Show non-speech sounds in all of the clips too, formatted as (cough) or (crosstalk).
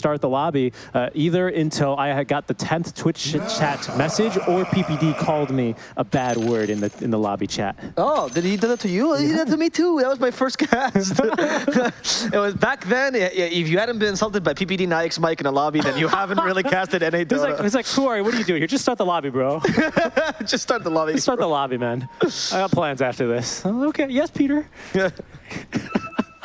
start the lobby uh, either until I had got the 10th Twitch chat message or PPD called me a bad word in the in the lobby chat. Oh, did he do that to you? He did that to me too. That was my first (laughs) cast. (laughs) it was back then. If you hadn't been insulted by PPD Nike's Mike in a lobby, then you haven't really casted NA (laughs) Dota. It's like, it's like, who are you? What are you doing here? Just start the lobby, bro. Just start the lobby. Just start the lobby, man. I got plans after this. Okay, yes, Peter.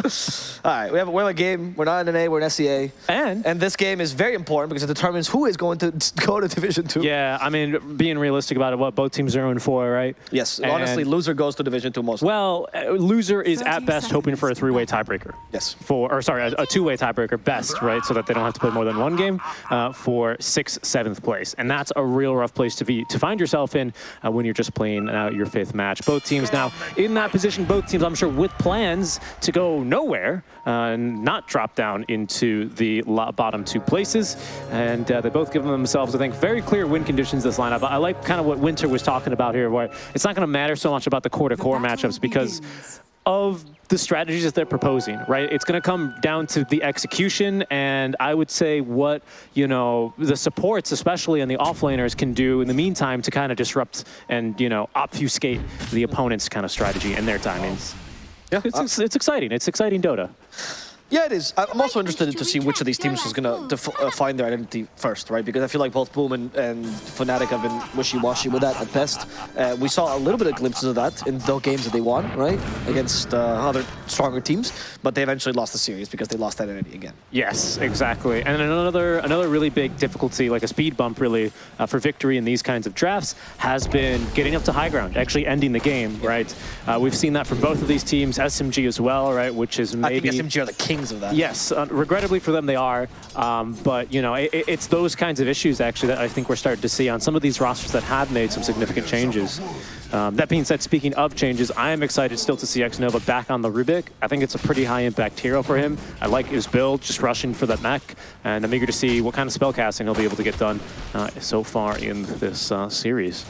All right, we have, we have a game. We're not in NA, we're in SEA. And? And this game is very important because it determines who is going to (laughs) go to Division 2. Yeah, I mean, being realistic about it, what both teams are in for, right? Yes, and honestly, loser goes to Division 2 most. Well, uh, loser is at best hoping for a three-way tiebreaker. Yes. For, or sorry, a, a two-way tiebreaker best, right? So that they don't have to play more than one game uh, for sixth, seventh place. And that's a real rough place to be to find yourself in uh, when you're just playing out your fifth match. Both teams now in that position, both teams, I'm sure, with plans to go nowhere uh, not drop down into the bottom two places. And uh, they both give themselves, I think, very clear win conditions this lineup. I like kind of what Winter was talking about here, where it's not going to matter so much about the core-to-core -core matchups because of the strategies that they're proposing, right? It's going to come down to the execution, and I would say what, you know, the supports, especially in the offlaners, can do in the meantime to kind of disrupt and, you know, obfuscate the opponent's kind of strategy and their timings. Yeah, it's, uh, it's exciting. It's exciting Dota. Yeah, it is. I'm also interested to see which of these teams is going to uh, find their identity first, right? Because I feel like both Boom and, and Fnatic have been wishy-washy with that at best. Uh, we saw a little bit of glimpses of that in the games that they won, right? Against uh, other stronger teams, but they eventually lost the series because they lost that identity again. Yes, exactly. And another another really big difficulty, like a speed bump really, uh, for victory in these kinds of drafts has been getting up to high ground, actually ending the game, right? Uh, we've seen that from both of these teams, SMG as well, right? Which is maybe... I think SMG are the king of that. Yes, uh, regrettably for them they are, um, but you know it, it's those kinds of issues actually that I think we're starting to see on some of these rosters that have made some significant changes. Um, that being said, speaking of changes, I am excited still to see Xnova back on the Rubick. I think it's a pretty high impact hero for him. I like his build, just rushing for that mech, and I'm eager to see what kind of spellcasting he'll be able to get done uh, so far in this uh, series.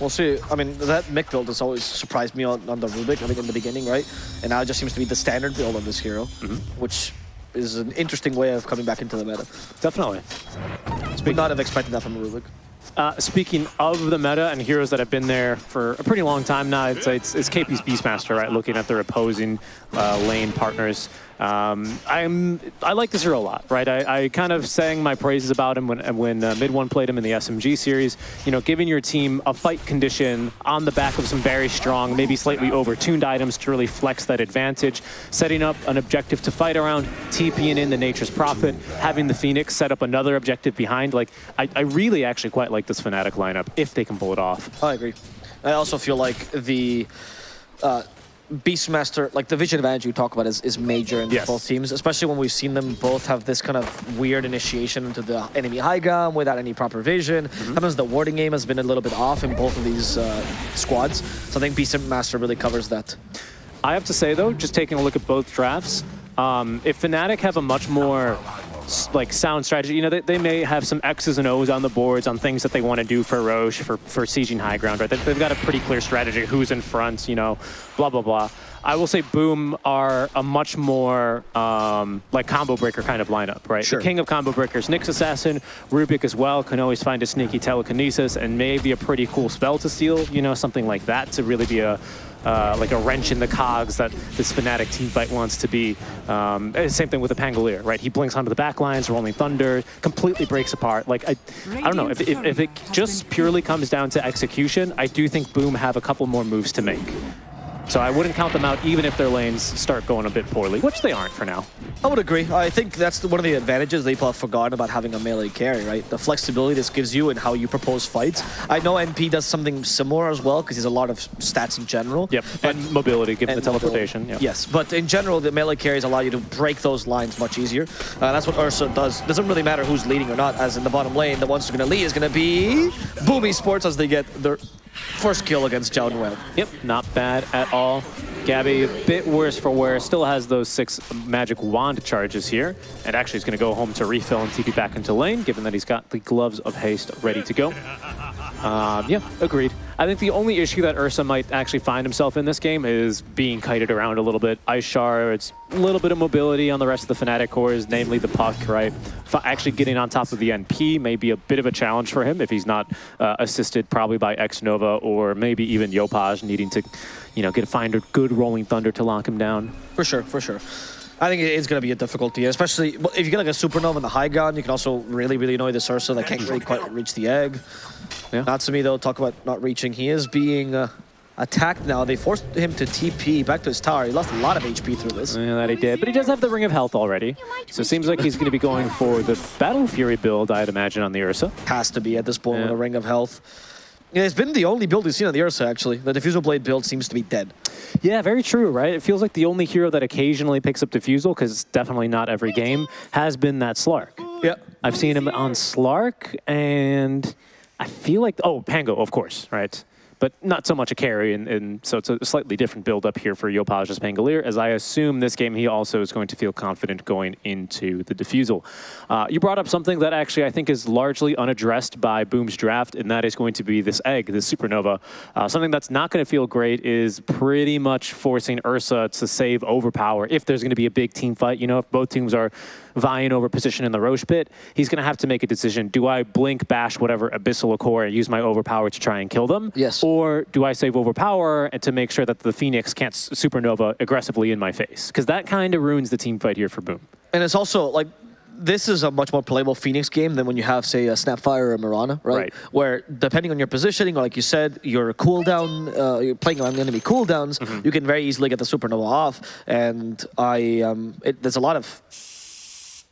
We'll see. I mean, that Mek build has always surprised me on, on the Rubick, I think, in the beginning, right? And now it just seems to be the standard build on this hero, mm -hmm. which is an interesting way of coming back into the meta. Definitely. Would not have expected that from a Rubick. Uh, speaking of the meta and heroes that have been there for a pretty long time now, it's, it's, it's KP's Beastmaster, right? Looking at their opposing uh, lane partners. Um, I'm I like this hero a lot, right? I, I, kind of sang my praises about him when when uh, MidOne played him in the SMG series. You know, giving your team a fight condition on the back of some very strong, maybe slightly overtuned items to really flex that advantage. Setting up an objective to fight around, TPing in the Nature's Prophet, having the Phoenix set up another objective behind. Like, I, I really actually quite like this Fnatic lineup if they can pull it off. I agree. I also feel like the uh, Beastmaster, like the vision advantage you talk about is, is major in yes. both teams, especially when we've seen them both have this kind of weird initiation into the enemy high ground without any proper vision. Mm -hmm. Sometimes the warding game has been a little bit off in both of these uh, squads. So I think Beastmaster really covers that. I have to say though, just taking a look at both drafts, um, if Fnatic have a much more like sound strategy. You know, they, they may have some X's and O's on the boards on things that they want to do for Rosh, for, for sieging high ground, right? They've got a pretty clear strategy, who's in front, you know, blah, blah, blah. I will say Boom are a much more um, like combo breaker kind of lineup, right? Sure. The king of combo breakers, Nyx Assassin, Rubick as well, can always find a sneaky telekinesis and maybe a pretty cool spell to steal, you know, something like that to really be a, uh, like a wrench in the cogs that this Fnatic team fight wants to be. Um, eh, same thing with the Pangolier, right? He blinks onto the back lines, Rolling Thunder, completely breaks apart. Like, I, I don't know, if, if, if it just purely comes down to execution, I do think Boom have a couple more moves to make. So I wouldn't count them out even if their lanes start going a bit poorly, which they aren't for now. I would agree. I think that's one of the advantages they have forgotten about having a melee carry, right? The flexibility this gives you and how you propose fights. I know NP does something similar as well because he has a lot of stats in general. Yep, but, and mobility, given the teleportation. Yep. Yes, but in general, the melee carries allow you to break those lines much easier. Uh, that's what Ursa does. Doesn't really matter who's leading or not, as in the bottom lane, the ones who are going to lead is going to be Boom Sports as they get their First kill against Jiao Web. Yep, not bad at all. Gabbi, a bit worse for wear, still has those six magic wand charges here, and actually is going to go home to refill and TP back into lane, given that he's got the gloves of haste ready to go. Um, yeah, agreed. I think the only issue that Ursa might actually find himself in this game is being kited around a little bit. Ice Shard, it's a little bit of mobility on the rest of the Fnatic cores, namely the puck, right? Actually getting on top of the NP may be a bit of a challenge for him if he's not uh, assisted probably by Xnova or maybe even Yopaj needing to, you know, get find a good Rolling Thunder to lock him down. For sure, for sure. I think it's going to be a difficulty, especially if you get like a Supernova in the high ground, you can also really, really annoy this Ursa that can't really quite reach the egg. Yeah. Natsumi, though, talk about not reaching. He is being uh, attacked now. They forced him to TP back to his tower. He lost a lot of HP through this. Yeah, that he did, but he does have the Ring of Health already. So it seems like he's going to be going for the Battle Fury build, I'd imagine, on the Ursa. Has to be at this point yeah. with a Ring of Health. Yeah, it's been the only build we've seen on the Ursa, actually. The Diffusal Blade build seems to be dead. Yeah, very true, right? It feels like the only hero that occasionally picks up Diffusal, because it's definitely not every game, has been that Slark. Yeah. I've seen him on Slark, and I feel like... Oh, Pango, of course, right? but not so much a carry, and, and so it's a slightly different build up here for Yopaj's Pangolier, as I assume this game he also is going to feel confident going into the Diffusal. Uh, you brought up something that actually I think is largely unaddressed by Boom's draft, and that is going to be this egg, this Supernova. Uh, something that's not going to feel great is pretty much forcing Ursa to save Overpower if there's going to be a big team fight. You know, if both teams are vying over position in the Rosh pit, he's going to have to make a decision. Do I blink, bash, whatever, Abyssal Core and use my Overpower to try and kill them? Yes. Or do I save Overpower and to make sure that the Phoenix can't Supernova aggressively in my face? Because that kind of ruins the team fight here for Boom. And it's also, like, this is a much more playable Phoenix game than when you have, say, a Snapfire or a Mirana, right? right? Where depending on your positioning, or like you said, your cooldown, uh, you're playing on enemy cooldowns, mm -hmm. you can very easily get the Supernova off. And I, um, it, there's a lot of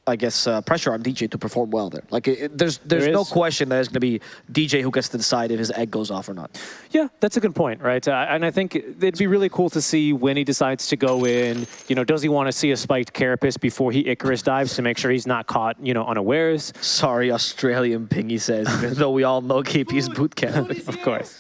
I guess, uh, pressure on DJ to perform well there. Like, it, there's there's there no question that it's going to be DJ who gets to decide if his egg goes off or not. Yeah, that's a good point, right? Uh, and I think it'd be really cool to see when he decides to go in. You know, does he want to see a spiked Carapace before he Icarus dives to make sure he's not caught, you know, unawares? Sorry, Australian Pingy says, even though we all know KP's boot camp. of course.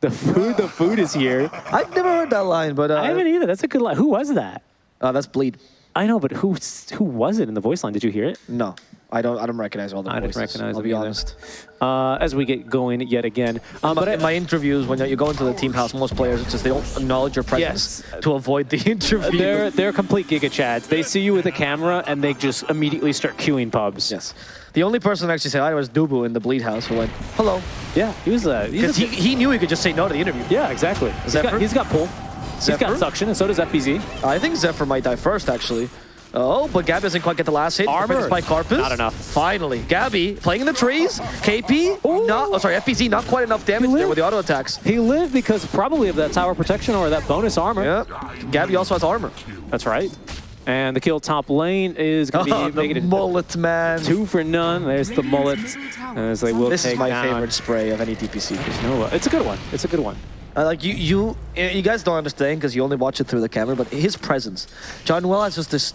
The food, the food is here. I've never heard that line, but... Uh, I haven't either. That's a good line. Who was that? Uh, that's Bleed. I know, but who who was it in the voice line? Did you hear it? No. I don't. I don't recognize all the I voices. didn't recognize. I'll be either. honest. Uh, as we get going yet again, um, but in my interviews, when you go into the team house, most players it's just they don't acknowledge your presence yes. to avoid the (laughs) interview. They're they're complete giga chads. They see you with a camera and they just immediately start queuing pubs. Yes. The only person that actually said hi was Dubu in the Bleed House who went, hello. Yeah, he was. Uh, because he, he knew he could just say no to the interview. Yeah, exactly. He's got, he's got pull. He's got suction, and so does FBZ. I think Zephyr might die first, actually. Oh, but Gabbi doesn't quite get the last hit. Armor by Carpus. Not enough. Finally, Gabbi playing in the trees. KP, Ooh. not. Oh, sorry, FBZ, not quite enough damage there with the auto attacks. He lived because probably of that tower protection or that bonus armor. Yeah. Gabbi also has armor. That's right. And the kill top lane is going to be (laughs) making it mullet, man. Two for none. There's the mullet. As they will this is my down. favorite spray of any DPC. It's a good one. It's a good one. Uh, like you, you, you guys don't understand because you only watch it through the camera, but his presence. Jaunuel has just this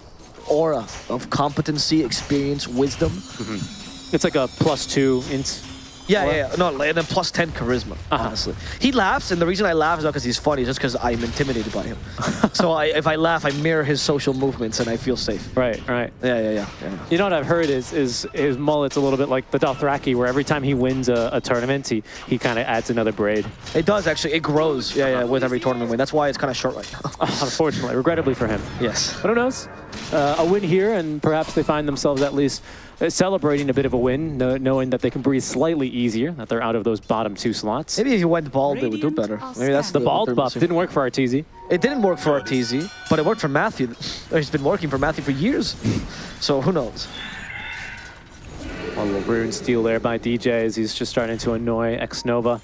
aura of competency, experience, wisdom. Mm -hmm. It's like a plus two int yeah, yeah, yeah, no, and then plus 10 charisma, uh -huh. honestly. He laughs, and the reason I laugh is not because he's funny, just because I'm intimidated by him. (laughs) so I, if I laugh, I mirror his social movements, and I feel safe. Right, right. Yeah, yeah, yeah. yeah. You know what I've heard is is his mullet's a little bit like the Dothraki, where every time he wins a, a tournament, he, he kind of adds another braid. It does, actually. It grows, yeah, yeah, with every tournament win. That's why it's kind of short right now. (laughs) Unfortunately, regrettably for him. Yes. But who knows? Uh, a win here, and perhaps they find themselves at least Uh, celebrating a bit of a win, knowing that they can breathe slightly easier, that they're out of those bottom two slots. Maybe if you went bald, they would do better. Maybe that's the, the bald buff. Didn't work for Arteezy. It didn't work for Arteezy, but it worked for Matthew. He's been working for Matthew for years. so who knows? One little rune steal there by DJ as he's just starting to annoy Xnova.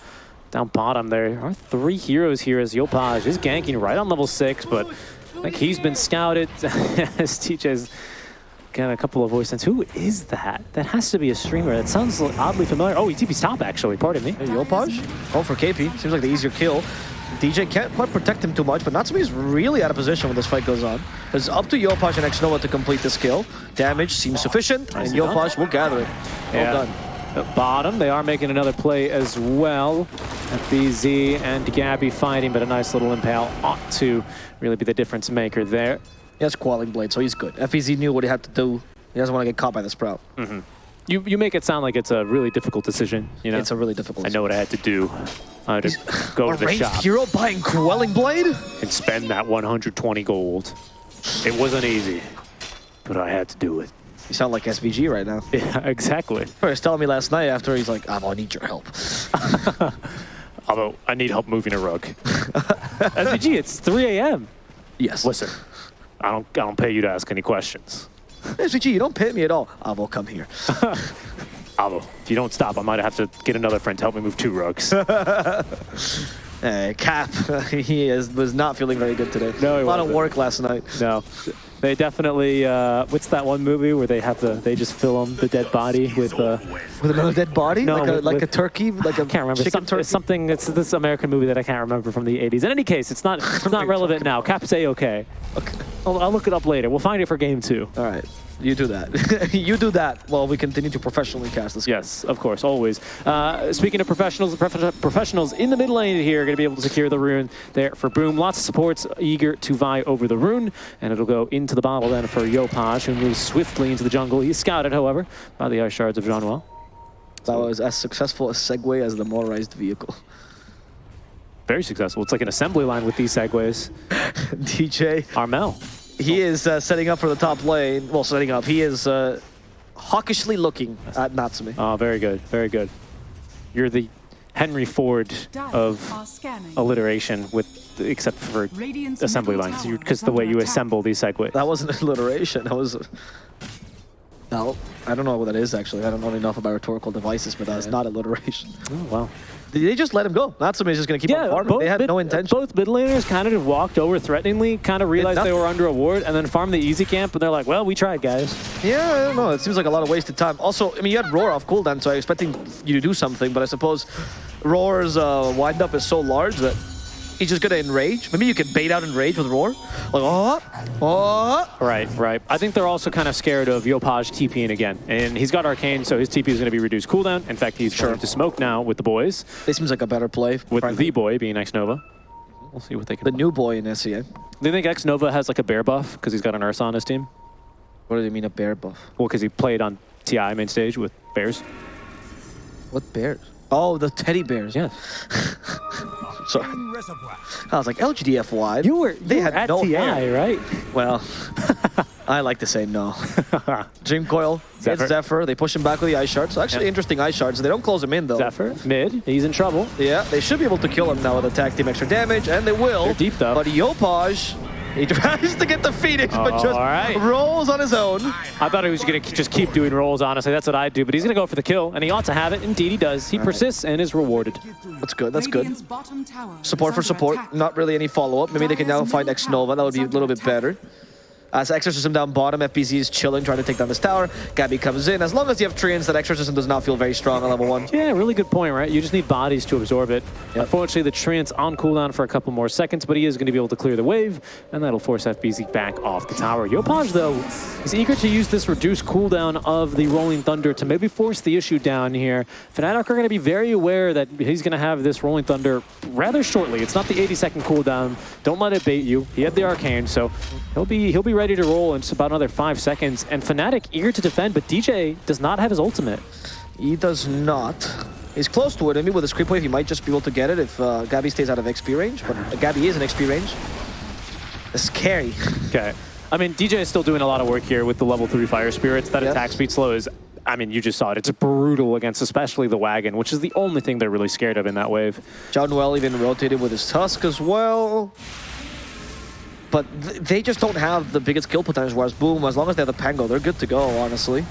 Down bottom there are three heroes here as Yopaj is ganking right on level six, but I think he's been scouted (laughs) as DJ's Got a couple of voice sense. Who is that? That has to be a streamer. That sounds oddly familiar. Oh, he TP's top, actually. Pardon me. Hey, Yopaj? Oh, for KP. Seems like the easier kill. DJ can't quite protect him too much, but Natsumi's really out of position when this fight goes on. It's up to Yopaj and Xnova to complete this kill. Damage seems sufficient, and Yopaj will gather it. Well yeah. done. At bottom, they are making another play as well. FBZ and Gabbi fighting, but a nice little impale ought to really be the difference maker there. He has Quelling Blade, so he's good. FBZ knew what he had to do. He doesn't want to get caught by the Sprout. Mm -hmm. You you make it sound like it's a really difficult decision. You know, It's a really difficult I know what I had to do. I had to go to the shop hero buying Quelling Blade? and spend that 120 gold. It wasn't easy, but I had to do it. You sound like SVG right now. (laughs) Yeah, exactly. He was telling me last night after he's like, Avo, I need your help. Although I need help moving a rug. (laughs) SVG, it's 3 a.m. Yes. Listen, I don't I don't pay you to ask any questions. SVG, you don't pay me at all. Avo, come here. (laughs) Avo, if you don't stop, I might have to get another friend to help me move two rugs. (laughs) Hey, Cap, (laughs) he is, was not feeling very good today. No, he A lot of wasn't. work last night. no, they definitely. Uh, what's that one movie where they have to? They just film the dead body with. Uh, With another dead body? No, like a, with- like a turkey? Like a I can't remember. chicken Some, turkey? something. It's this American movie that I can't remember from the 80s. In any case, it's not. It's not (laughs) relevant now. Cap's a okay. Okay. I'll, I'll look it up later. We'll find it for game two. All right. You do that. (laughs) you do that while we continue to professionally cast this. Yes, of course, always. Uh, speaking of professionals, prof- professionals in the mid lane here are going to be able to secure the rune there for Boom. Lots of supports eager to vie over the rune, and it'll go into the bottle then for Yopaj, who moves swiftly into the jungle. He's scouted, however, by the Ice Shards of Jaunuel. That was as successful a segue as the motorized vehicle. Very successful. It's like an assembly line with these segues. (laughs) DJ, Armel. He is uh, setting up for the top lane. Well, setting up. He is uh, hawkishly looking at Natsumi. Oh, very good, very good. You're the Henry Ford of alliteration, with except for assembly lines, because the way you assemble these segues. That wasn't (laughs) alliteration. That was. No, I don't know what that is actually. I don't know enough about rhetorical devices, but that's not alliteration. Oh, wow. They just let him go. Natsumi is just going to keep on farming. They had mid, no intention. Both mid laners kind of walked over threateningly, kind of realized they were under a ward, and then farmed the easy camp, and they're like, well, we tried, guys. Yeah, I don't know. It seems like a lot of wasted time. Also, I mean, you had Roar off cooldown, so I was expecting you to do something, but I suppose Roar's uh, wind up is so large that he's just gonna enrage. Maybe you can bait out enrage with Roar. Like, oh, oh. Right, right. I think they're also kind of scared of Yopaj TPing again, and he's got Arcane, so his TP is going to be reduced cooldown. In fact, he's Sure. going to smoke now with the boys, This seems like a better play. with frankly. the boy being Xnova. We'll see what they can the new boy in SEA. Do you think Xnova has like a bear buff because he's got an Ursa on his team? What do you mean a bear buff? Well, because he played on TI main stage with bears. What bears? Oh, the teddy bears. Yeah. (laughs) Sorry. I was like, LGDFY. You were They you had were no TI, hair. right? Well, (laughs) I like to say no. (laughs) Dream Coil, Zephyr. Zephyr. They push him back with the Ice Shards. So actually interesting Ice Shards. They don't close him in, though. Zephyr, mid, he's in trouble. Yeah, they should be able to kill him now with attack team extra damage, and they will. They're deep, though. But Yopaj, he (laughs) tries to get the Phoenix, but Oh, just all right. rolls on his own. I thought he was going to just keep doing rolls, honestly. That's what I'd do, but he's going to go for the kill, and he ought to have it. Indeed, he does. He persists and is rewarded. That's good, that's good. Support Support for support, not really any follow-up. Maybe they can now find Xnova, that would be a little bit better. Uh, as Exorcism down bottom, FBZ is chilling, trying to take down this tower. Gabbi comes in. As long as you have Treants, that Exorcism does not feel very strong on level 1. Yeah, really good point, right? You just need bodies to absorb it. Unfortunately, the Trance on cooldown for a couple more seconds, but he is going to be able to clear the wave, and that'll force FBZ back off the tower. Yopaj, though, is eager to use this reduced cooldown of the Rolling Thunder to maybe force the issue down here. Fnatic are going to be very aware that he's going to have this Rolling Thunder rather shortly. It's not the 80-second cooldown. Don't let it bait you. He had the Arcane, so he'll be he'll be ready to roll in just about another five seconds. And Fnatic eager to defend, but DJ does not have his ultimate. He does not. He's close to it. Maybe with a creep wave, he might just be able to get it if uh, Gabbi stays out of XP range. But uh, Gabbi is in XP range. It's scary. (laughs) Okay. I mean, DJ is still doing a lot of work here with the level 3 Fire Spirits. That Yes. attack speed slow is, I mean, you just saw it. It's brutal against especially the Wagon, which is the only thing they're really scared of in that wave. Jaunuel even rotated with his Tusk as well. But th they just don't have the biggest kill potential, whereas Boom, as long as they have the Pango, they're good to go, honestly.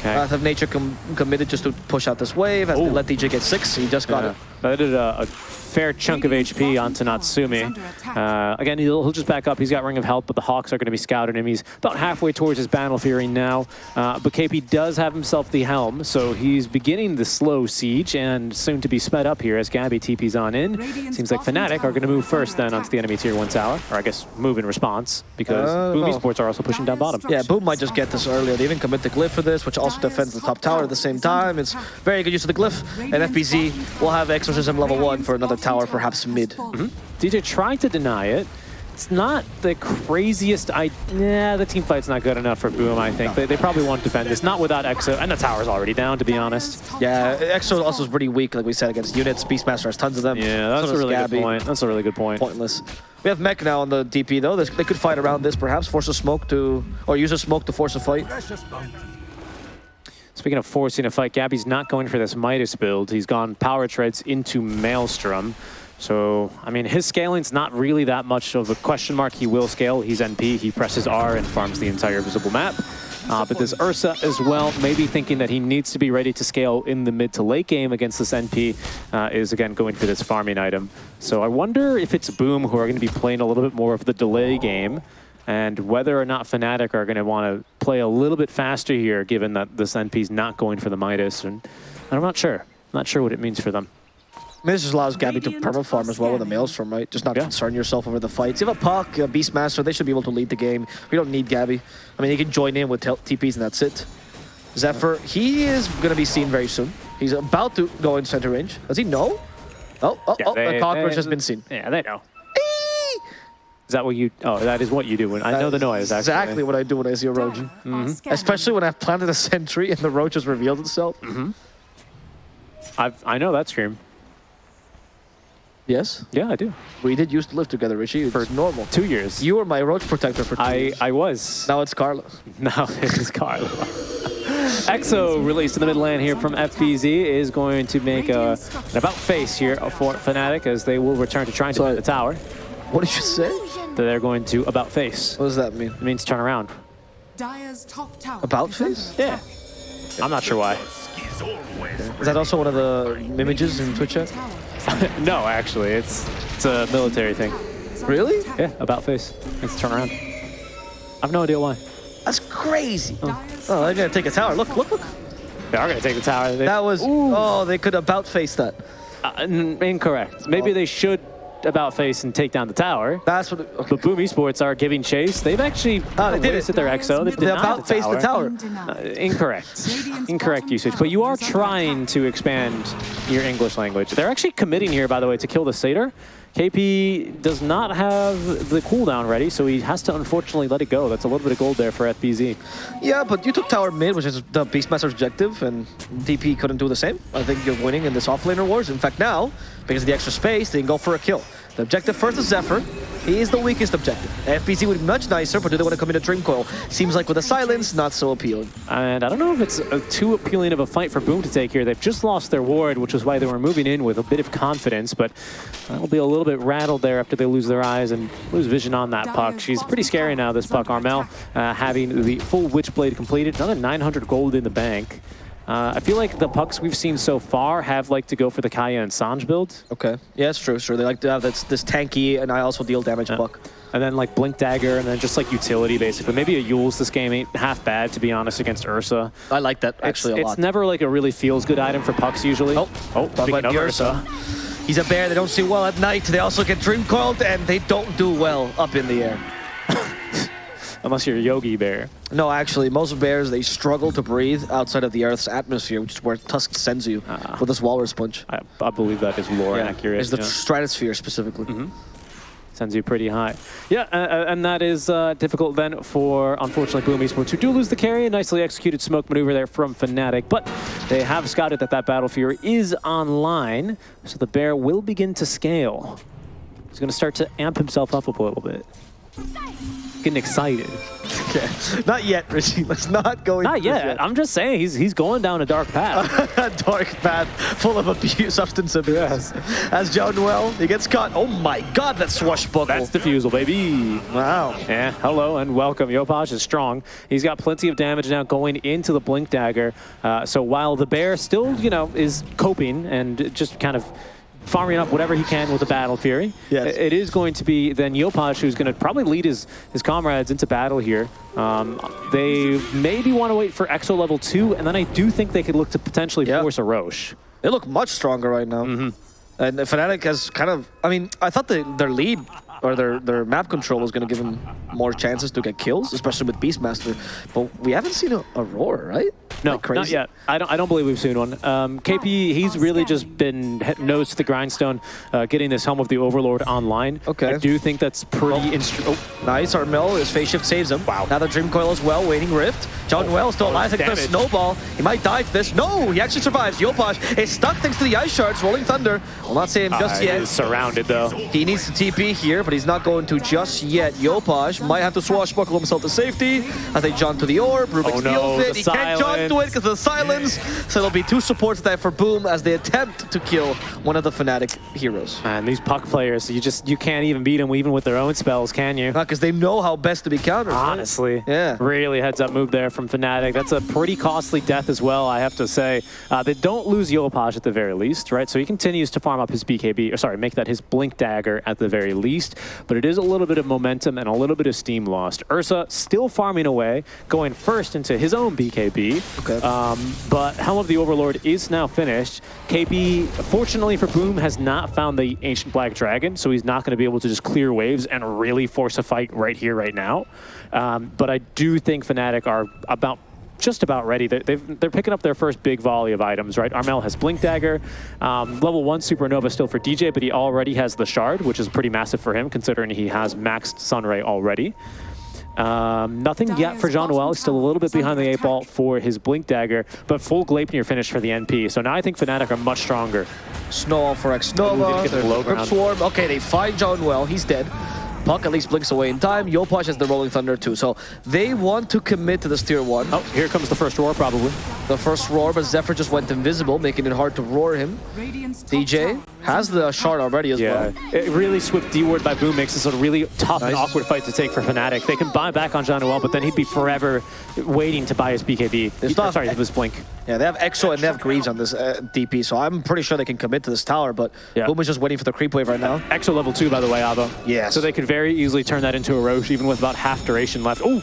Okay. Uh, Wrath of Nature com committed just to push out this wave, as they Ooh. let DJ get six, he just got Yeah. it. That did a, a fair chunk of HP onto Natsumi. Uh, again, he'll, he'll just back up. He's got Ring of Health, but the Hawks are going to be scouting him. He's about halfway towards his Battle Fury now. Uh, but KP does have himself the Helm, so he's beginning the slow siege and soon to be sped up here as Gabbi TP's on in. Seems like Fnatic are going to move first then onto the enemy tier 1 tower, or I guess move in response, because Uh, Boom no. Esports are also pushing down bottom. Yeah, Boom might just get this earlier. They even commit the Glyph for this, which also defends the top tower at the same time. It's very good use of the Glyph. And FBZ will have Exorcism level 1 for another tower, perhaps mid. Mm-hmm. DJ tried to deny it. it's not the craziest. I yeah, the team fight's not good enough for Boom. I think they, they probably won't defend this. Not without Exo, and the tower's already down. To be honest. Yeah, Exo also is pretty weak, like we said, against units. Beastmaster has tons of them. Yeah, that's So a really Gabbi. good point. That's a really good point. Pointless. We have Mech now on the DP though. They could fight around this, perhaps force a smoke to, or use a smoke to force a fight. Speaking of forcing a fight, Gabbi's not going for this Midas build. He's gone Power Treads into Maelstrom. So, I mean, his scaling's not really that much of a question mark. He will scale. He's NP. He presses R and farms the entire visible map. Uh, but this Ursa as well, maybe thinking that he needs to be ready to scale in the mid to late game against this NP, uh, is again going for this farming item. So I wonder if it's Boom who are going to be playing a little bit more of the delay game and whether or not Fnatic are going to want to play a little bit faster here, given that this NP is not going for the Midas. And I'm not sure. Not sure what it means for them. I mean, this just allows Gabbi to perma farm as well with a Maelstrom, right? Just not Yeah. concern yourself over the fights. You have a Puck, a Beastmaster, they should be able to lead the game. We don't need Gabbi. I mean, he can join in with TPs and that's it. Zephyr, he is going to be seen very soon. He's about to go in center range. Does he know? Oh, oh, oh Yeah, oh, they- a cockroach they- has been seen. Yeah, they know. Is that what you? Oh, that is what you do. When I know the noise. Actually. Exactly what I do when I see a roach. Mm-hmm. Especially when I've planted a sentry and the roach has revealed itself. Mm-hmm. I've, I know that scream. Yes, Yeah, I do. we did used to live together, Richie. It's For normal. Two years. You were my roach protector for two I years. I was. Now it's Carlos. (laughs) Now it is Carlos. EXO released in the mid lane here from FBZ is going to make a, an about face here for Fnatic as they will return to trying to Sorry. defend the tower. What did you say? That they're going to about face. What does that mean? It means turn around. Dire's top tower. About face? Yeah. I'm not sure why. Is that also one of the images in Twitch chat? (laughs) No, actually, it's it's a military thing. Really? Yeah, about face. Means turn around. I've no idea why. That's crazy. Dire's Oh, they're gonna take a tower. Look, look, look. They are going to take the tower. They, That was. Oh, they could about face that. uh, incorrect. Maybe they should about face and take down the tower. That's what. Okay. But Boom Esports are giving chase. They've actually Ah, they did it. wasted their EXO. They've They about the face the tower. Uh, incorrect. Incorrect usage. But you are trying to expand your English language. They're actually committing here, by the way, to kill the Satyr. KP does not have the cooldown ready, so he has to unfortunately let it go. That's a little bit of gold there for FBZ. Yeah, but you took tower mid, which is the Beastmaster's objective, and DP couldn't do the same. I think you're winning in this offlaner wars. In fact, now, because of the extra space, they can go for a kill. The objective first is Zephyr. He is the weakest objective. FBZ would be much nicer, but do they want to come into Dream Coil? Seems like with the silence, not so appealing. And I don't know if it's uh, too appealing of a fight for Boom to take here. They've just lost their ward, which is why they were moving in with a bit of confidence, but they'll be a little bit rattled there after they lose their eyes and lose vision on that puck. She's pretty scary now, this puck. Armel uh, having the full Witchblade completed, another 900 gold in the bank. Uh, I feel like the pucks we've seen so far have like to go for the Kaya and Sange build. Okay. Yeah, it's true. Sure, they like to have this, this tanky, and I also deal damage buck. And then like Blink Dagger, and then just like utility basically. Maybe a Eul's this game ain't half bad, to be honest, against Ursa. I like that actually it's, a it's never like a really feels good item for pucks usually. Oh, oh, speaking of Ursa. He's a bear. They don't see well at night. They also get dream coiled, and they don't do well up in the air. Unless you're a Yogi Bear. No, actually, most bears they struggle to breathe outside of the Earth's atmosphere, which is where Tusk sends you Ah. with this walrus punch. I, I believe that is lore accurate. It's the yeah. stratosphere specifically. Sends you pretty high. Yeah, uh, uh, and that is uh, difficult then for, unfortunately, Boom Esports, who do lose the carry. A nicely executed smoke maneuver there from Fnatic, but they have scouted that that Battle Fury is online, so the bear will begin to scale. He's going to start to amp himself up a little bit. Getting excited. Okay, not yet, Richie. Let's not go. Not this yet. I'm just saying he's he's going down a dark path. a (laughs) dark path full of abuse, substance abuse. As Jaunuel, he gets caught. Oh my God, that swashbuckle! That's Diffusal, baby. wow. Yeah, hello and welcome. Yopaj is strong. He's got plenty of damage now going into the Blink Dagger. Uh, so while the bear still, you know, is coping and just kind of farming up whatever he can with the Battle Fury, Yes. it is going to be then Yopaj who's going to probably lead his, his comrades into battle here. Um, they maybe want to wait for EXO level 2, and then I do think they could look to potentially Yeah. force a Rosh. They look much stronger right now. Mm-hmm. And Fnatic has kind of, I mean, I thought the, their lead or their, their map control is going to give them more chances to get kills, especially with Beastmaster. But we haven't seen a roar, right? No, like crazy? not yet. I don't. I don't believe we've seen one. Um, KP, he's really just been nose to the grindstone, uh, getting this helm of the Overlord online. Okay. I do think that's pretty. instru- oh, Nice, Armel, his phase shift saves him. Wow. Now the Dream Coil as well, waiting Rift. Jaunuel still alive, thanks to the damage. snowball. He might die to this. No, he actually survives. Yopaj is stuck thanks to the Ice Shards, Rolling Thunder. Will not save him just uh, yet. he's surrounded though. He needs to TP here, but he's not going to just yet. Yopaj might have to swashbuckle himself to safety. I think jaunt to the orb. Rubick Oh, no, steals it. He can't jaunt to it because of the silence. So there'll be two supports there for Boom as they attempt to kill one of the Fnatic heroes. Man, these puck players, you just you can't even beat them even with their own spells, can you? Because they know how best to be countered. right? Honestly, Yeah. really heads up move there from Fnatic. That's a pretty costly death as well, I have to say. Uh, they don't lose Yopaj at the very least, right? So he continues to farm up his BKB, or sorry, make that his Blink Dagger at the very least. But it is a little bit of momentum and a little bit of steam lost. Ursa still farming away, going first into his own BKB. Okay. Um, but Helm of the Overlord is now finished. KP, fortunately for Boom, has not found the Ancient Black Dragon, so he's not going to be able to just clear waves and really force a fight right here, right now. Um, but I do think Fnatic are about just about ready. They're, they've, they're picking up their first big volley of items, right? Armel has Blink Dagger, um, level 1 Supernova still for DJ, but he already has the Shard, which is pretty massive for him, considering he has maxed Sunray already. Um, nothing yet for Jaunuel. He's still a little bit behind the eight ball for his Blink Dagger, but full Gleipnir finish for the NP. So now I think Fnatic are much stronger. Snowball for X Ooh, Nova. he get the Grip? Swarm. Okay, they find Jaunuel. He's dead. Puck at least blinks away in time. Yopaj has the Rolling Thunder too. So they want to commit to this tier one. Oh, here comes the first roar probably. The first roar, but Zephyr just went invisible, making it hard to roar him. DJ has the shard already as Yeah, well. it really swift D-word by Boom makes this a really tough and awkward fight to take for Fnatic. They can buy back on Jaunuel, but then he'd be forever waiting to buy his BKB. There's He- not- sorry, his Blink. Yeah, they have Exo and they have Greaves on this uh, DP, so I'm pretty sure they can commit to this tower, but Yeah. Boom is just waiting for the creep wave right now. Exo level 2, by the way, Ava. Yes. So they could very easily turn that into a Rosh, even with about half duration left. Oh,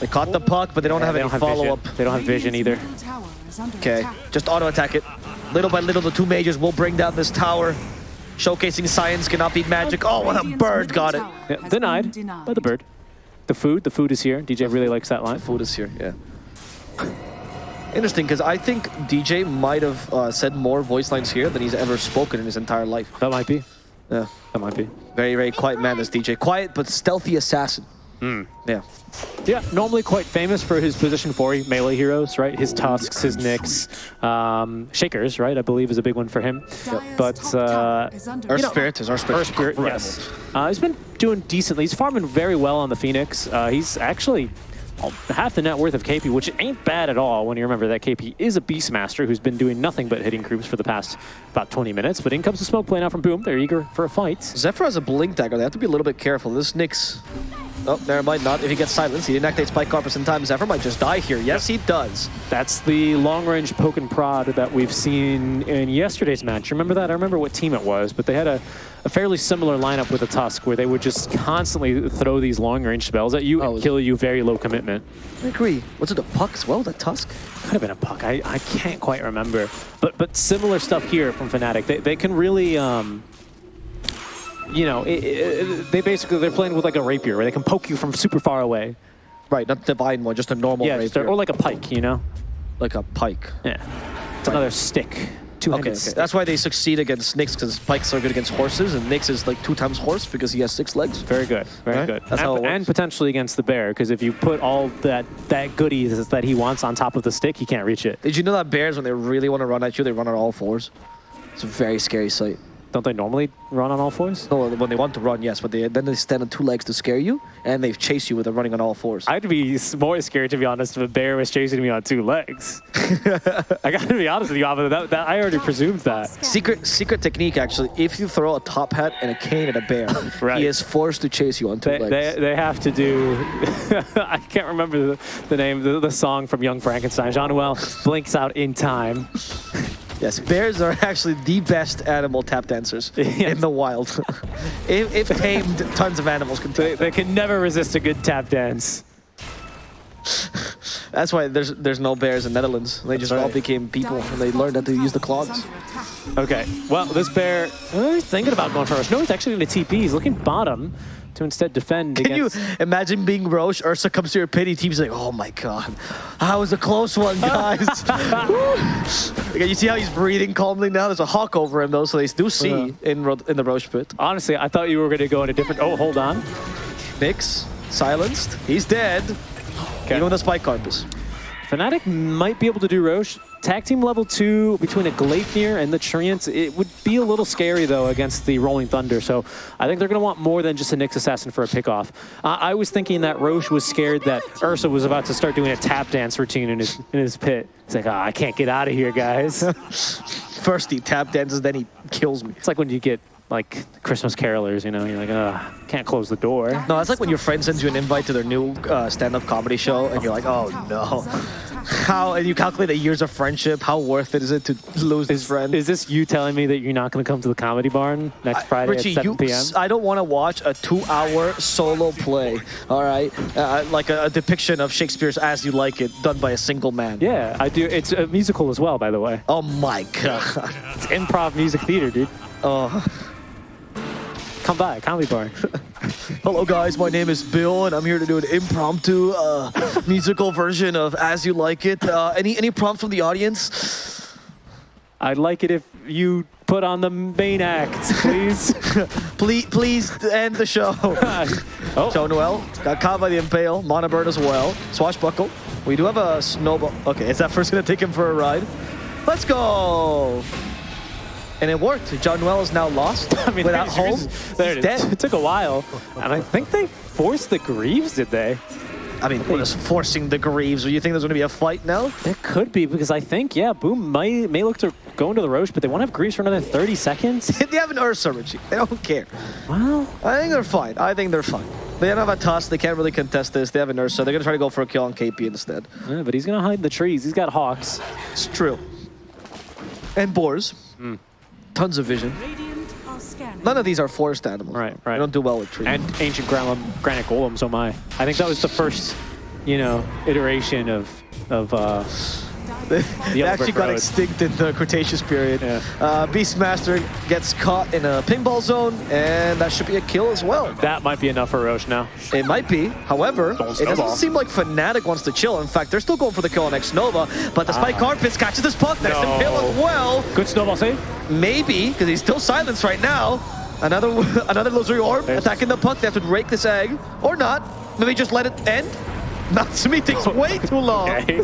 They caught the puck, but they don't have they any don't have vision. follow-up. They don't have vision either. Radiant's middle tower is under Okay, just auto-attack it. Little by little, the two majors will bring down this tower. Showcasing science cannot beat magic. Oh, what a bird got it. Yeah, denied, denied. by the bird. The food, the food is here. DJ really likes that line. Food is here, yeah. Interesting, because I think DJ might have uh, said more voice lines here than he's ever spoken in his entire life. That might be. Yeah, That might be. very, very quiet man, this DJ. Quiet, but stealthy assassin. Hmm. Yeah. Yeah, normally quite famous for his position 4 melee heroes, right? His Tusks, his nicks, um, Shakers, right? I believe is a big one for him. Dire's But uh, tower Our You know- spirit is our spirit. Earth Spirit, yes. Uh, he's been doing decently. He's farming very well on the Phoenix. Uh, he's actually Uh, half the net worth of KP, which ain't bad at all when you remember that KP is a Beastmaster who's been doing nothing but hitting groups for the past about 20 minutes. But in comes the smoke playing out from Boom. They're eager for a fight. Zephyr has a blink dagger. They have to be a little bit careful. This Nyx. Oh, never mind. Not if he gets silenced. He didn't activate Spike Carpus in time. Zephyr might just die here. Yes, he does. That's the long-range poke and prod that we've seen in yesterday's match. Remember that? I remember what team it was, but they had a, a fairly similar lineup with a Tusk where they would just constantly throw these long-range spells at you Oh, and kill you very low commitment. I agree. Was it a puck as well? the Tusk? Could have been a puck. I, I can't quite remember. But but similar stuff here from Fnatic. They, they can really, um, you know, it, it, they basically, they're playing with like a rapier where they can poke you from super far away. Right, not the divine one, just a normal yeah, just a- or like a pike, you know? like a pike. Yeah. It's another stick. Two-handed Okay, stick. that's why they succeed against Nyx because pikes are good against horses, and Nyx is like two times horse because he has six legs. Very good, very Right? good. That's how and, it works. and potentially against the bear, because if you put all that that goodies that he wants on top of the stick, he can't reach it. Did you know that bears, when they really want to run at you, they run on all fours? It's a very scary sight. Don't they normally run on all fours? No, when they want to run, yes, but they, then they stand on two legs to scare you, and they chase you with them running on all fours. I'd be more scared, to be honest, if a bear was chasing me on two legs. (laughs) I gotta be honest with you, Ava, that, that, I already presumed that. Secret secret technique, actually. If you throw a top hat and a cane at a bear, (laughs) Right. he is forced to chase you on two They, legs. they, they have to do, (laughs) I can't remember the, the name, the, the song from Young Frankenstein. Jaunuel blinks out in time. Yes, bears are (laughs) actually the best animal tap dancers (laughs) Yes. in the wild. (laughs) if, if tamed, tons of animals can They, they can never resist a good tap dance. That's why there's there's no bears in Netherlands. They just all became people, and they learned how to use the clogs. Okay, well, this bear, he's thinking about going first. No, he's actually going to TP. He's looking bottom. To instead defend Can you imagine being Rosh? Ursa comes to your pity team's like, oh my god, that was a close one, (laughs) guys. (laughs) okay, you see how he's breathing calmly now? There's a hawk over him though, so they do see Yeah. in Ro- in the Rosh pit. Honestly, I thought you were going to go in a different. Oh, hold on. Nyx silenced. He's dead. Okay. Even with the spike carpus. Fnatic might be able to do Rosh. Tag team level two between a Gleipnir and the Treants. It would be a little scary though against the Rolling Thunder. So I think they're going to want more than just a Nyx Assassin for a pickoff. Uh, I was thinking that Rosh was scared that Ursa was about to start doing a tap dance routine in his in his pit. He's like, ah, I can't get out of here, guys. (laughs) First he tap dances, then he kills me. it's like when you get like Christmas carolers, you know, you're like, ah, can't close the door. No, that's like when your friend sends you an invite to their new uh, stand-up comedy show, and you're like, oh no. (laughs) How, and you calculate the years of friendship, how worth it is it to lose this friend? Is this you telling me that you're not going to come to the comedy barn next Friday Richie, at 7 you, p.m.? I don't want to watch a two-hour solo play, all right? Uh, like a, a depiction of Shakespeare's As You Like It, done by a single man. Yeah, I do. It's a musical as well, by the way. Oh my (laughs) god. It's improv music theater, dude. Oh. Come by, comedy bar. Hello guys, my name is Bill, and I'm here to do an impromptu uh, musical version of As You Like It. Uh, any any prompts from the audience? I'd like it if you put on the main act, please. (laughs) Please, please end the show. (laughs) oh, Jaunuel got caught by the Impale. Monobird as well. Swashbuckle. We do have a snowball. Okay, is that first gonna take him for a ride? Let's go. And it worked. Jaunuel is now lost (laughs) I mean, without home. There He's dead. It took a while, and I think they forced the Greaves, did they? I mean, what is forcing the Greaves? Do you think there's gonna be a fight now? There could be because I think yeah, Boom may may look to go into the Rosh, but they want to have Greaves for another 30 seconds. (laughs) they have an Ursa, Richie. They don't care. Well, I think they're fine. I think they're fine. They don't have a toss. They can't really contest this. They have an Ursa. They're gonna try to go for a kill on KP instead. yeah, but he's gonna hide in the trees. He's got hawks. It's true. And boars. Hmm. Tons of vision. Radiant are scanning. None of these are forest animals. Right, right. They don't do well with trees. And ancient granite, granite golems. Oh my! I think that was the first, you know, iteration of of. Uh, they Yellow actually Brick got Road. extinct in the Cretaceous period. Yeah. Uh, Beastmaster gets caught in a pinball zone, and that should be a kill as well. that might be enough for Rosh now. It might be. However, Don't it snowball. doesn't seem like Fnatic wants to chill. In fact, they're still going for the kill on Xnova, but the Spike Carpets catches this puck. That's Ah. No. the kill as well. Good snowball save. Maybe, because he's still silenced right now. Another (laughs) another Illusory Orb There's- attacking the puck. They have to rake this egg. Or not. Maybe just let it end. (laughs) Natsumi takes (laughs) way too long. Okay.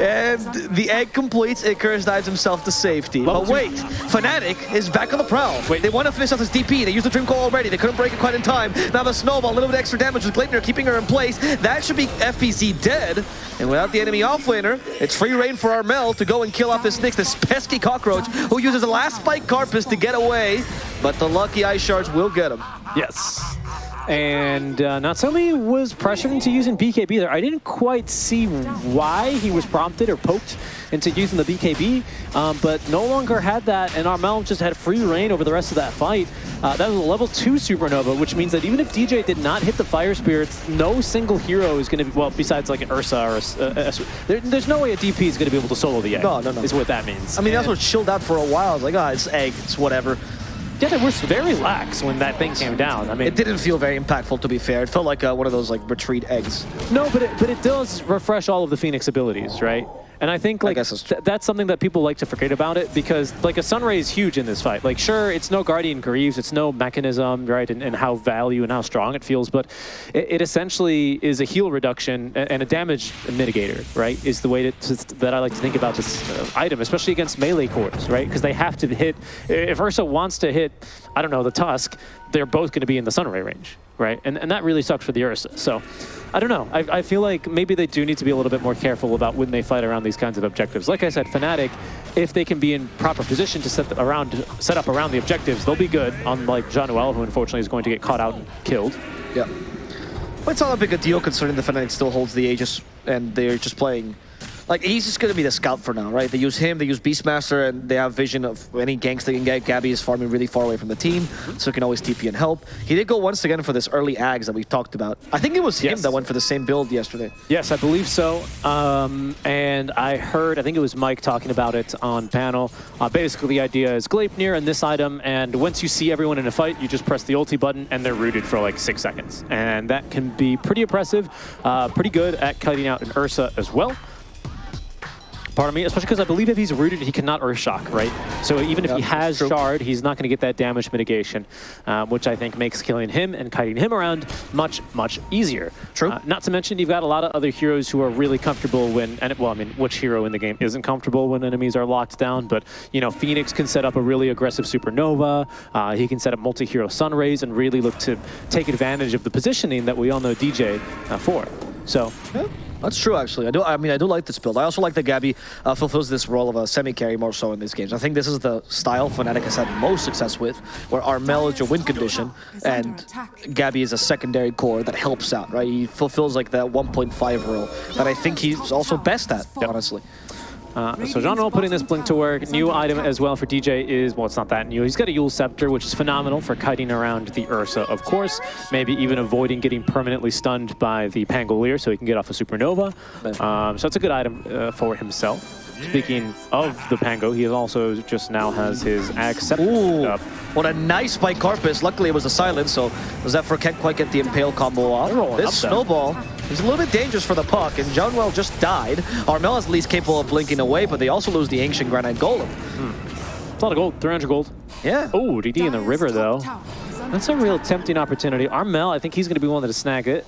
And the egg completes. Icarus dives himself to safety. Level but wait, Fnatic is back on the prowl. Wait. They want to finish off this DP. They used the Dream Coil already. They couldn't break it quite in time. Now the Snowball, a little bit extra damage with Gleipnir keeping her in place. That should be FBZ dead. And without the enemy offlaner, it's free reign for Armel to go and kill off this Nyx, this pesky cockroach, who uses the last Spike Carpus to get away. But the lucky Ice Shards will get him. Yes. And uh, Natsumi was pressured into using BKB there. I didn't quite see why he was prompted or poked into using the BKB, um, but no longer had that, and Armel just had free reign over the rest of that fight. Uh, that was a level 2 Supernova, which means that even if DJ did not hit the Fire Spirits, no single hero is going to be, well, besides like an Ursa or a, a- a- there, there's no way a DP is going to be able to solo the egg. No, no, no. Is what that means. I mean, that's And- what chilled out for a while. I was like, ah, it's egg, it's whatever. Yeah, they were very lax when that thing came down. I mean, It didn't feel very impactful, to be fair. It felt like uh, one of those like retreat eggs. No, but it, but it does refresh all of the Phoenix abilities, right? And I think like that's th- that's something that people like to forget about it because like a Sunray is huge in this fight. Like sure, it's no Guardian Greaves, it's no mechanism, right? And, and how value and how strong it feels, but it, it essentially is a heal reduction a- and a damage mitigator, right? Is the way to, to, that I like to think about this uh, item, especially against melee cores, right? Because they have to hit. If Ursa wants to hit, I don't know, the Tusk, they're both going to be in the Sunray range, right? And and that really sucks for the Ursa. So. I don't know. I, I feel like maybe they do need to be a little bit more careful about when they fight around these kinds of objectives. Like I said, Fnatic, if they can be in proper position to set around set up around the objectives, they'll be good. Unlike Jaunuel, who unfortunately is going to get caught out and killed. Yeah. But it's not that big a deal considering the Fnatic still holds the Aegis and they're just playing like he's just gonna be the scout for now, right? They use him, they use Beastmaster, and they have vision of any ganks they can get. Gabbi is farming really far away from the team, so he can always TP and help. He did go once again for this early Aghs that we talked about. I think it was him Yes. that went for the same build yesterday. Yes, I believe so. Um, and I heard, I think it was Mike talking about it on panel. Uh, basically, the idea is Gleipnir and this item, and once you see everyone in a fight, you just press the ulti button, and they're rooted for like six seconds. And that can be pretty impressive, uh, pretty good at cutting out an Ursa as well. Pardon me, especially because I believe if he's rooted, he cannot Earth Shock, right? So even if Yeah, he has. Shard, he's not going to get that damage mitigation, um, which I think makes killing him and kiting him around much, much easier. True. Uh, not to mention, you've got a lot of other heroes who are really comfortable when, and well, I mean, which hero in the game isn't comfortable when enemies are locked down? But, you know, Phoenix can set up a really aggressive Supernova. Uh, he can set up multi-hero Sun Rays and really look to take advantage of the positioning that we all know DJ uh, for. So, Yeah, that's true. Actually, I do. I mean, I do like this build. I also like that Gabbi uh, fulfills this role of a semi carry more so in these games. I think this is the style Fnatic has had most success with, where Armel is your win condition and Gabbi is a secondary core that helps out. Right? He fulfills like that 1.5 role that I think he's also best at. Honestly. Uh, so Jaunuel putting this blink to work. New item as well for DJ is, well, it's not that new. He's got a Eul Scepter, which is phenomenal for kiting around the Ursa, of course. Maybe even avoiding getting permanently stunned by the Pangolier so he can get off a Supernova. Um, so it's a good item uh, for himself. Speaking of the Pango, he also just now has his Scepter Ooh, up. what a nice by Carapace. Luckily, it was a silence, so Zephyr can't quite get the Impale combo off. This snowball is a little bit dangerous for the puck, and Jaunuel just died. Armel is at least capable of blinking away, but they also lose the Ancient Granite Golem. It's a lot of gold, 300 gold. Yeah. Oh, DD in the river, though. That's a real tempting opportunity. Armel, I think he's going to be one to snag it.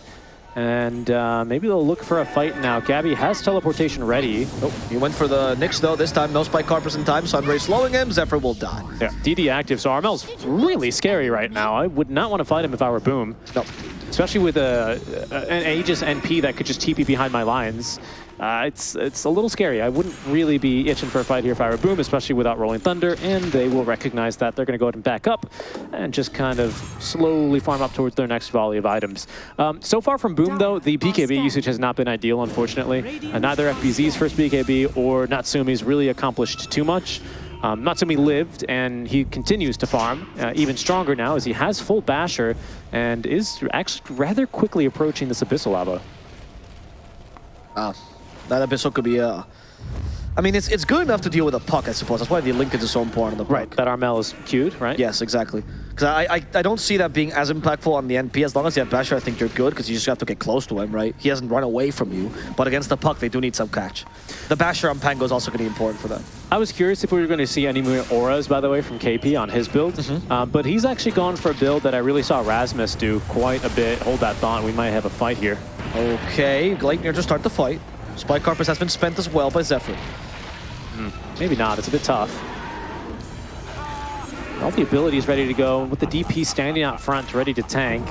And uh, maybe they'll look for a fight now. Gabbi has teleportation ready. Oh, he went for the Nyx though. This time, no Spike Carapace in time. Sunray slowing him. Zephyr will die. Yeah, DD active, so Armel's really scary right now. I would not want to fight him if I were Boom. No. Especially with a, a- an Aegis NP that could just TP behind my lines. Uh, it's it's a little scary. I wouldn't really be itching for a fight here if I were Boom, especially without Rolling Thunder, and they will recognize that. They're going to go ahead and back up and just kind of slowly farm up towards their next volley of items. Um, so far from Boom, though, the BKB usage has not been ideal, unfortunately. Uh, neither FBZ's first BKB or Natsumi's really accomplished too much. Um, Natsumi lived, and he continues to farm, uh, even stronger now as he has full Basher and is actually rather quickly approaching this Abyssal Blade. Ah, that Abyssal could be Uh, I mean, it's it's good enough to deal with a puck, I suppose. That's why the linkage is so important on the puck. That Armel is cute, right? Yes, exactly. Because I, I I don't see that being as impactful on the NP. As long as you have Basher, I think you're good because you just have to get close to him, right? He hasn't run away from you. But against the puck, they do need some catch. The Basher on Pango is also going to be important for them. I was curious if we were going to see any more auras, by the way, from KP on his build. Uh, but he's actually gone for a build that I really saw Rasmus do quite a bit. Hold that thought. We might have a fight here. Okay, Gleipnir to start the fight. Spike Carapace has been spent as well by Zephyr. Maybe not. It's a bit tough. All the abilities ready to go with the DP standing out front, ready to tank.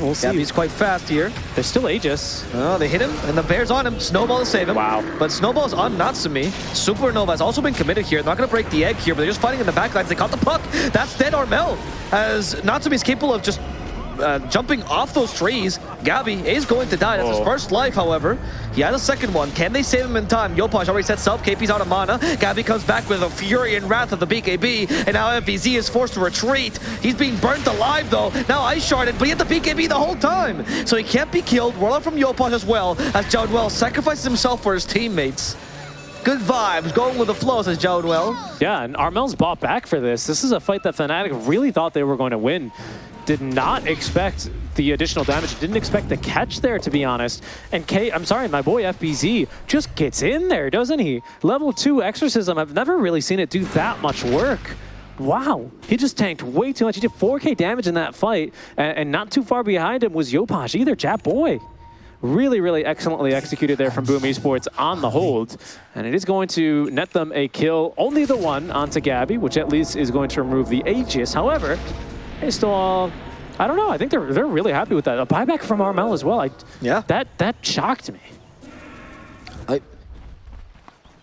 We'll see. Gabbi's quite fast here. There's still Aegis. Oh, they hit him, and the Bear's on him. Snowball to save him. Wow. But Snowball's on Natsumi. Supernova has also been committed here. They're Not going to break the egg here, but they're just fighting in the backlines. They caught the puck. That's dead Armel. As Natsumi's capable of just uh, jumping off those trees. Gabbi is going to die. That's his oh. first life, however. He has a second one. Can they save him in time? Yopaj already sets up. KP's out of mana. Gabbi comes back with a fury and wrath of the BKB, and now FBZ is forced to retreat. He's being burnt alive, though. Now Ice Sharded, but he had the BKB the whole time. So he can't be killed. Warlock from Yopaj as well, as Jaunuel sacrifices himself for his teammates. Good vibes, going with the flow, says Jaunuel. Yeah, and Armel's bought back for this. This is a fight that Fnatic really thought they were going to win. Did not expect the additional damage. Didn't expect the catch there, to be honest. And K, I'm sorry, my boy FBZ just gets in there, doesn't he? Level 2 Exorcism, I've never really seen it do that much work. Wow, he just tanked way too much. He did 4k damage in that fight, and, and not too far behind him was Yopaj either, Jap Boy. Really, really excellently executed there from Boom Esports on the hold. And it is going to net them a kill, only the one onto Gabbi, which at least is going to remove the Aegis. However, they still I don't know, I think they're they're really happy with that. A buyback from Armel as well. I, Yeah. That, that shocked me.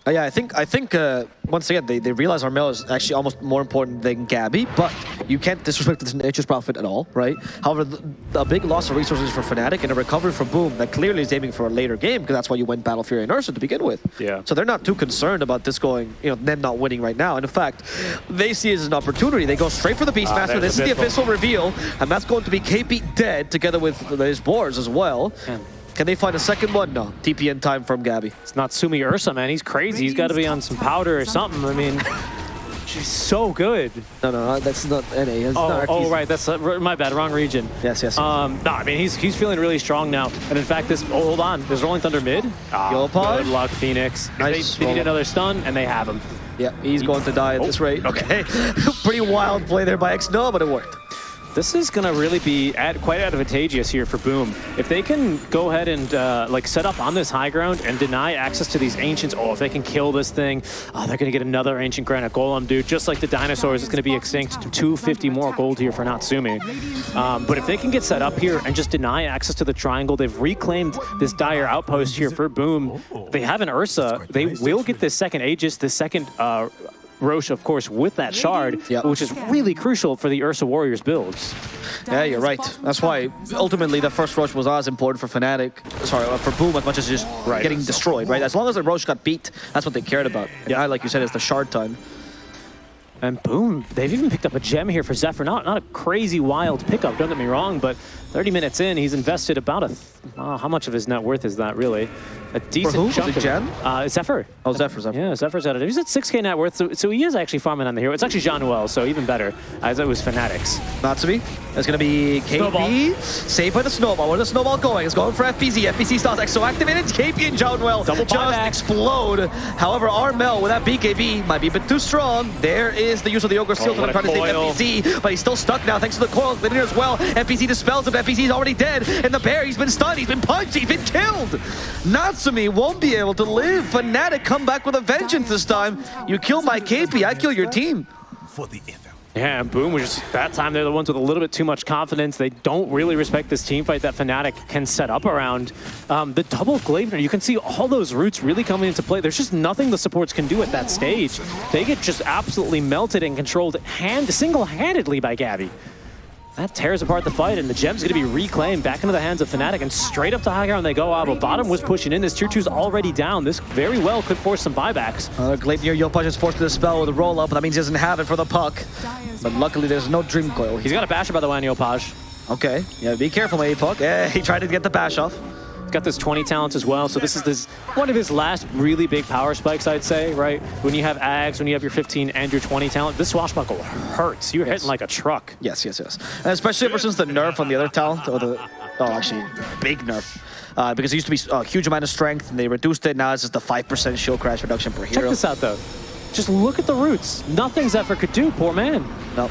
Uh, yeah, I think I think uh, once again they, they realize Armel is actually almost more important than Gabbi, but You can't disrespect the nature's prophet at all, right? However, the, a big loss of resources for Fnatic and a recovery for Boom that clearly is aiming for a later game because that's why you went Battle Fury and Ursa to begin with. Yeah. So they're not too concerned about this going, you know, them not winning right now. And in fact, they see it as an opportunity. They go straight for the Beastmaster. Ah, this is the. Abyssal reveal, and that's going to be KP dead together with his boars as well. Can they find a second one? No. TP in time from Gabbi. It's not Sumi Ursa, man. He's crazy. He's got to be on some powder or something. I mean, she's so good. No, no, that's not NA. That's Oh, not oh right. That's uh, my bad. Wrong region. Yes, yes. Um, no, I mean he's he's feeling really strong now, and in fact, this oh, hold on, there's Rolling Thunder mid. Ah, Good luck, Phoenix. Nice They, they need another stun, and they have him. Yeah, he's going to die at this Oh, rate. okay. (laughs) Pretty wild play there by X-No, but it worked. This is gonna really be ad, quite advantageous here for Boom. If they can go ahead and uh, like set up on this high ground and deny access to these ancients, oh, if they can kill this thing, oh, they're gonna get another ancient granite golem, dude. Just like the dinosaurs, it's gonna be extinct. 250 more gold here for Natsumi. Um, but if they can get set up here and just deny access to the triangle, they've reclaimed this dire outpost here for Boom. They have an Ursa. They will get this second Aegis, this second uh, Rosh, of course, with that shard, Yep. which is really crucial for the Ursa Warriors builds. Yeah, you're right. That's why ultimately the first rush was as important for Fnatic, sorry, uh, for Boom as much as just Right. getting destroyed, right? As long as the Rosh got beat, that's what they cared about. Yeah, like you said, it's the shard time. And boom, they've even picked up a gem here for Zephyr. Not not a crazy wild pickup, don't get me wrong, but 30 minutes in, he's invested about a, th- uh, how much of his net worth is that really? A decent who? chunk The of gem? Uh, Zephyr. Oh, Zephyr, Zephyr. Yeah, Zephyr's at it. He's at 6k net worth, so, so he is actually farming on the hero. It's actually Jaunuel, so even better, as it was Fnatic's. Natsumi. It's going to be KP. Snowball. Saved by the Snowball. Where's the Snowball going? It's going for FBZ. FBZ starts Exo activated. KP and Jaunuel Double just buyback. explode. However, Armel with that BKB might be a bit too strong. There is the use of the Ogre Seal Oh, to try to save. FBZ, but he's still stuck now thanks to the coil linear as well. FBZ dispels him. FBZ is already dead. And the bear, he's been stunned. He's been punched. He's been killed. Natsumi won't be able to live. Fnatic come back with a vengeance this time. You kill my KP, I kill your team. for the ether. Yeah, and Boom was just that time they're the ones with a little bit too much confidence. They don't really respect this team fight that Fnatic can set up around. Um, the double Gleipnir, you can see all those roots really coming into play. There's just nothing the supports can do at that stage. They get just absolutely melted and controlled hand single-handedly by Gabbi. That tears apart the fight, and the gem's going to be reclaimed back into the hands of Fnatic, and straight up to high ground they go. Uh, but bottom was pushing in. This tier two's already down. This very well could force some buybacks. Uh, Gleipnir Yopaj is forced to the spell with a roll up, but that means he doesn't have it for the puck. But luckily, there's no Dream Coil. He's got a basher, by the way, on Yopaj. Okay, yeah, be careful, maybe puck. Yeah, he tried to get the bash off. Got this 20 talents as well, so this is this one of his last really big power spikes, I'd say, right? When you have Ags, when you have your 15 and your 20 talent, this swashbuckle hurts. You're hitting like a truck. Yes, yes, yes. And especially ever since the nerf on the other talent, or the, oh, actually, big nerf. Uh, because it used to be a huge amount of strength, and they reduced it. Now it's just a 5% shield crash reduction per hero. Check this out, though. Just look at the roots. Nothing Zephyr could do, poor man. No.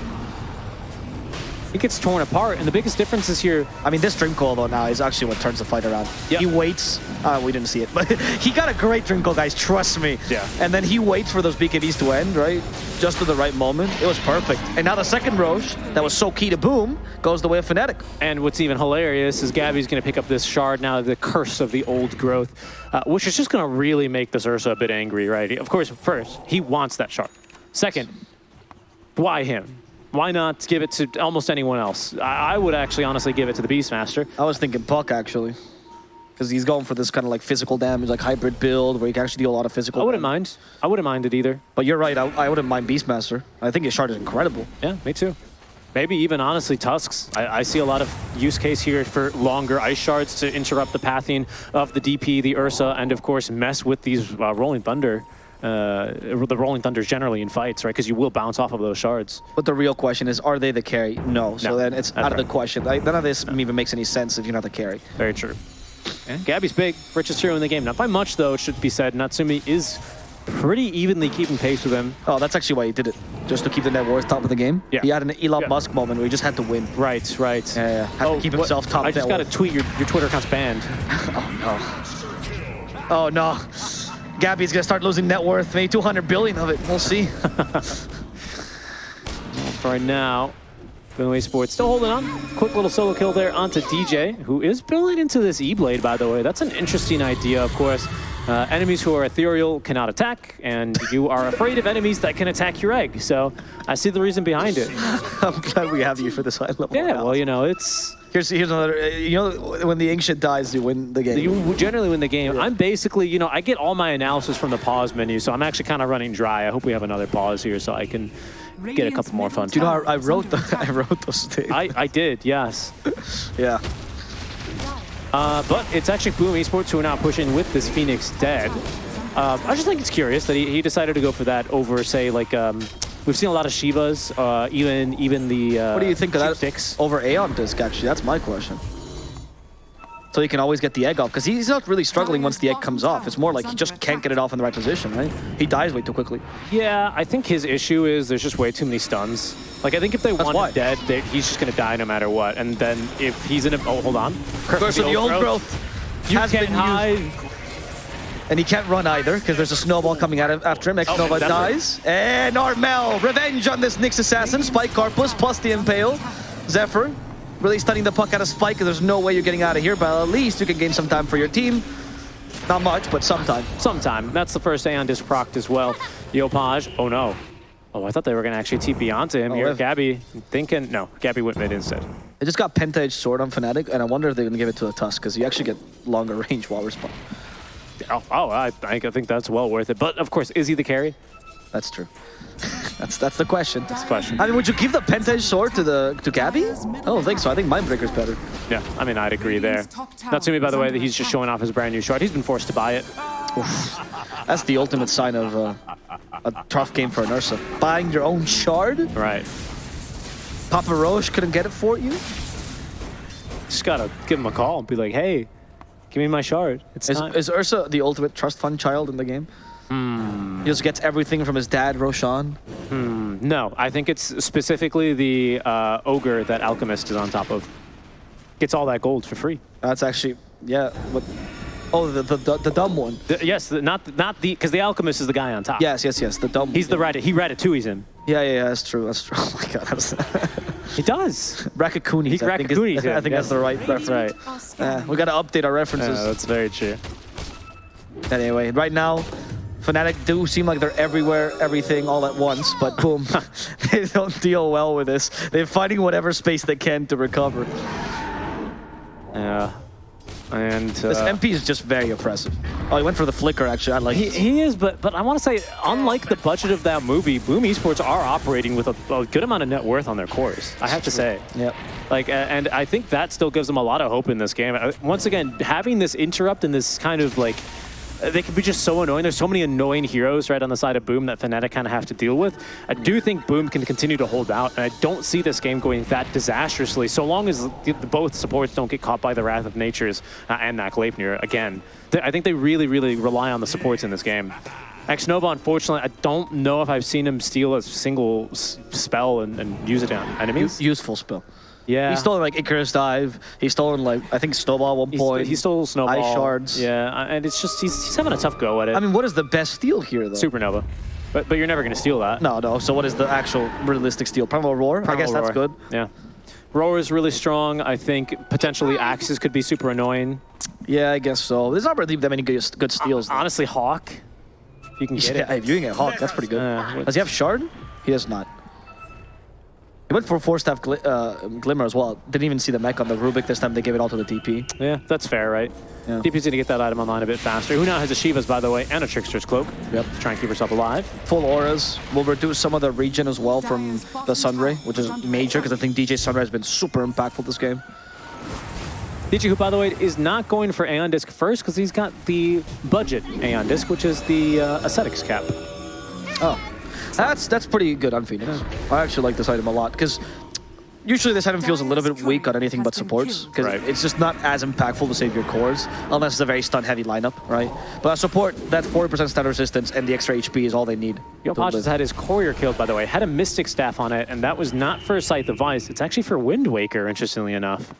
He gets torn apart, and the biggest difference is here. I mean, this Dream Coil, though, now is actually what turns the fight around. Yep. He waits. Uh, we didn't see it, but (laughs) he got a great Dream Coil, guys. Trust me. Yeah. And then he waits for those BKBs to end, right? Just at the right moment. It was perfect. And now the second Rosh, that was so key to Boom, goes the way of Fnatic. And what's even hilarious is Gabbi's going to pick up this shard now, the curse of the old growth, uh, which is just going to really make this Ursa a bit angry, right? Of course, first, he wants that shard. Second, why him? Why not give it to almost anyone else? I, I would actually honestly give it to the Beastmaster. I was thinking Puck, actually. Because he's going for this kind of like physical damage, like hybrid build, where you can actually deal a lot of physical I wouldn't damage. mind. I wouldn't mind it either. But you're right, I, I wouldn't mind Beastmaster. I think his shard is incredible. Yeah, me too. Maybe even honestly Tusks. I, I see a lot of use case here for longer ice shards to interrupt the pathing of the DP, the Ursa, and of course mess with these uh, Rolling Thunder, uh, the Rolling Thunders generally in fights, right? Because you will bounce off of those shards. But the real question is, are they the carry? No. So No, then it's that's out of the question. Like, none of this even makes any sense if you're not the carry. Very true. Yeah, Gabbi's big, richest hero in the game. Not by much though, it should be said. Natsumi is pretty evenly keeping pace with him. Oh, that's actually why he did it. Just to keep the net worth top of the game. Yeah. He had an Elon Yeah. Musk moment where he just had to win. Right, right. Yeah, yeah. Had to keep what- himself top I just got to tweet your, your Twitter account's banned. (laughs) Oh, no. Oh, no. Gabbi's going to start losing net worth. Maybe 200 billion of it. We'll see. (laughs) (laughs) For right now, Boom Esports still holding on. Quick little solo kill there onto DJ, who is building into this E-Blade, by the way. That's an interesting idea, of course. Uh, enemies who are ethereal cannot attack, and you are afraid of enemies that can attack your egg. So I see the reason behind it. (laughs) I'm glad we have you for this high level. Yeah, well, you know, it's here's here's another. uh, You know, when the ancient dies, you win the game. you generally win the game. I'm basically, you know, I get all my analysis from the pause menu, so I'm actually kind of running dry. I hope we have another pause here so I can get a couple more fun. Do you know, I, I wrote the, (laughs) I wrote those things. I, I did, yes. (laughs) yeah. Uh, but it's actually Boom Esports who are now pushing with this Phoenix Dead. Uh, I just think it's curious that he, he decided to go for that over, say, like, um, we've seen a lot of Shivas, uh, even even the uh, What do you think of that Sticks. over Aeon Disc, actually? That's my question. So he can always get the egg off, because he's not really struggling once the egg comes off. It's more like he just can't get it off in the right position, right? He dies way too quickly. Yeah, I think his issue is there's just way too many stuns. Like, I think if they That's want why. him dead, they, he's just going to die no matter what. And then if he's in a... Oh, hold on. Versus the old growth You has can't been used. And he can't run either, because there's a snowball coming out of, after him. Next Oh, dies. And Armel, revenge on this Nyx assassin. Spike Carapace plus the Impale. Zephyr, really stunning the puck out of Spike, 'cause there's no way you're getting out of here, but at least you can gain some time for your team. Not much, but some time. Sometime. That's the first Aeon disc procced as well. Yopaj. Oh, no. Oh, I thought they were going to actually TP onto him Oh, here. if- Gabbi thinking... No, Gabbi went mid instead. They just got Penta Edge Sword on Fnatic, and I wonder if they're gonna give it to a Tusk, because you actually get longer (laughs) range while respawn. Oh, oh I, I think that's well worth it. But, of course, is he the carry? That's true. (laughs) that's that's the question. That's the question. I mean, would you give the Penta Edge Sword to the to Gabbi? I don't think so. I think Mindbreaker's better. Yeah, I mean, I'd agree there. Natsumi, by the way, that he's just showing off his brand new shard. He's been forced to buy it. That's the ultimate sign of uh, a tough game for an Ursa. Buying your own shard? Right. Papa Roche couldn't get it for you? Just gotta give him a call and be like, hey, give me my shard. It's Is, time. is Ursa the ultimate trust fund child in the game? He just gets everything from his dad, Roshan. No, I think it's specifically the uh, ogre that Alchemist is on top of. Gets all that gold for free. That's actually, yeah. What? Oh, the, the, the, the dumb one. The- yes, the, not not the because the Alchemist is the guy on top. Yes, yes, yes, the dumb He's the Ratat. He Ratatouille's him. Yeah, yeah, yeah, that's true, that's true. (laughs) Oh my god, that's... He does. (laughs) Rakakuni. He I think, is- Rakakunis him, (laughs) I think yeah. that's the right reference. Right. Yeah, we gotta update our Yeah, references. that's very true. Anyway, right now, Fnatic do seem like they're everywhere, everything, all at once, but boom, they don't deal well with this. They're finding whatever space they can to recover. Yeah. And This uh, MP is just very oppressive. Oh, he went for the flicker, actually. I like He, he is, but but I want to say, unlike the budget of that movie, Boom Esports are operating with a, a good amount of net worth on their cores. I have to say, Yep. like, and I think that still gives them a lot of hope in this game. Uh, Once again, having this interrupt and this kind of like. Uh, They can be just so annoying. There's so many annoying heroes right on the side of Boom that Fnatic kind of have to deal with. I do think Boom can continue to hold out, and I don't see this game going that disastrously so long as both supports don't get caught by the wrath of natures uh, and Mac Leipnir again. I think they really, really rely on the supports in this game. Xnova, unfortunately, I don't know if I've seen him steal a single spell and, and use it on enemies. Useful spell. Yeah. He's stolen like Icarus Dive. He's stolen like, I think Snowball at one point. he stole Snowball. Ice Shards. Yeah, uh, and it's just, he's, he's having a tough go at it. I mean, what is the best steal here, though? Supernova. But, but you're never going to steal that. No, no. So what is the actual realistic steal? Primal Roar? I guess Primal that's good. Yeah. Roar is really strong. I think potentially Axes could be super annoying. Yeah, I guess so. There's not really that many good, good steals. though. Honestly, Hawk, if you can get Yeah, it. if you can get Hawk, that's pretty good. Uh, Does he have Shard? He does not. He went for Force Staff gli uh, Glimmer as well. Didn't even see the Mek on the Rubick this time. They gave it all to the TP. Yeah, that's fair, right? Yeah. DP's going to get that item online a bit faster. Who now has a Shivas, by the way, and a Trickster's Cloak. Yep. To try and keep herself alive. Full auras will reduce some of the regen as well from the Sunray, which is major because I think DJ Sunray has been super impactful this game. DJ, who, by the way, is not going for Aeon Disc first because he's got the budget Aeon Disc, which is the uh, Ascetic's cap. Oh, that's that's pretty good on Phoenix. I actually like this item a lot because usually this item feels a little bit weak on anything but supports because Right. it's just not as impactful to save your cores unless it's a very stun-heavy lineup, right? But a support, that 40% stun resistance and the extra HP is all they need. to Yopaj has had his courier killed, by the way. Had a Mystic Staff on it, and that was not for Scythe of Vyse. It's actually for Wind Waker, interestingly enough.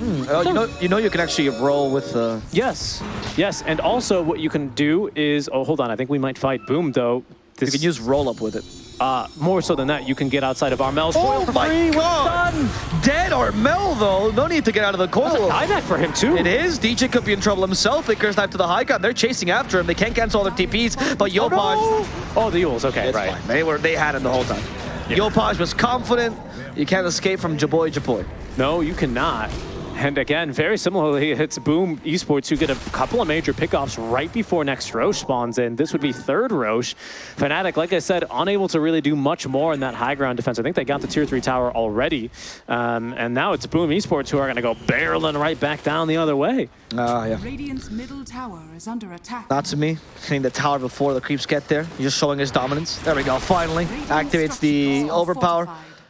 Oh, you know, you know you can actually roll with uh, the... Yes, yes, and also what you can do is, oh, hold on, I think we might fight Boom, though. This, You can use roll up with it. uh, more so than that, you can get outside of Armel's Oh coil for my free. Well god! done. Dead Armel though. No need to get out of the coil. Buyback for him too. It is. DJ could be in trouble himself. Vickers knife to the high ground. They're chasing after him. They can't cancel all their TPs. But Yopaj, Oh, the Euls. Okay, it's right. fine. They were they had him the whole time. Yopaj was confident. You can't escape from Jaboy Jaboy. No, you cannot. And again, very similarly, it's Boom Esports who get a couple of major pickoffs right before next Rosh spawns in. This would be third Rosh. Fnatic, like I said, unable to really do much more in that high ground defense. I think they got the tier three tower already. Um, and now it's Boom Esports who are going to go barreling right back down the other way. Ah, yeah. Radiant's middle tower is under attack. Natsumi. Hitting the tower before the creeps get there. He's just showing his dominance. There we go. Finally. Activates the overpower.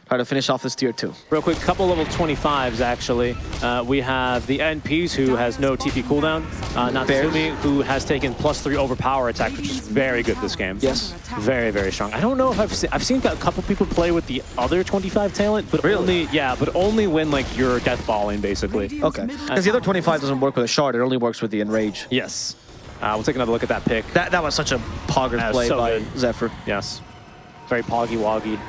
Try to finish off this tier two. Real quick, couple level 25s actually. Uh, we have the NPs who has no TP cooldown. Uh, Natsumi who has taken plus three overpower attack, which is very good this game. Yes. Very, very strong. I don't know if I've seen, I've seen a couple people play with the other 25 talent, but Really? only, yeah, but only when like you're death balling basically. Okay. Because the other 25 doesn't work with a shard. It only works with the enrage. Yes. Uh, we'll take another look at that pick. That that was such a pogger play so by good. Zephyr. Yes. Very poggy woggy.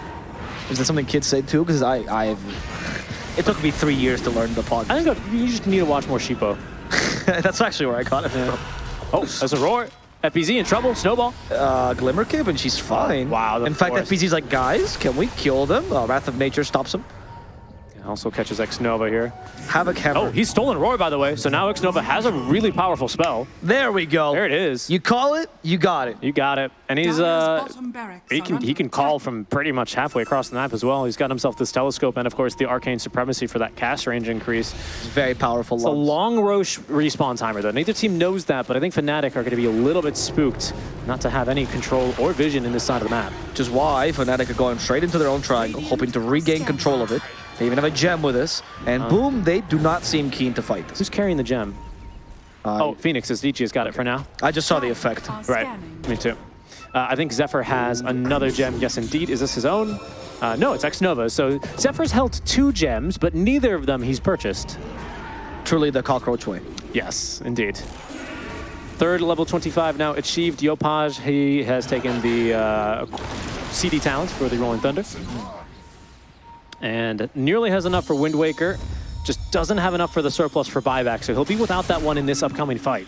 Is that something kids say too? Because I I've it took me three years to learn the pog. I think you just need to watch more Sheepo. (laughs) That's actually where I caught it from. Oh, there's a roar. FBZ in trouble. Snowball. Uh, Glimmer Cape, and she's fine. Wow, In fact. FBZ's like, guys, can we kill them? Uh, Wrath of Nature stops him. Also catches Xnova here. Havoc Hammer. Oh, he's stolen Roar, by the way. So now Xnova has a really powerful spell. there we go. There it is. You call it, you got it. You got it. And he's Dyer's uh he can he can call from pretty much halfway across the map as well. He's got himself this telescope and of course the arcane supremacy for that cast range increase. It's very powerful. It's a long Rosh respawn timer though. Neither team knows that, but I think Fnatic are going to be a little bit spooked not to have any control or vision in this side of the map. Which is why Fnatic are going straight into their own triangle, hoping to regain control of it. They even have a gem with us, and boom, they do not seem keen to fight this. Who's carrying the gem? Uh, oh, Phoenix is DJ has got it for now. I just saw the effect. Right. Me too. Uh, I think Zephyr has another gem. Yes, indeed. Is this his own? Uh, no, it's Xnova. So Zephyr's held two gems, but neither of them he's purchased. Truly the cockroach way. Yes, indeed. Third level 25 now achieved. Yopaj, he has taken the uh, CD talent for the Rolling Thunder. And nearly has enough for Wind Waker. Just doesn't have enough for the surplus for buyback, so he'll be without that one in this upcoming fight.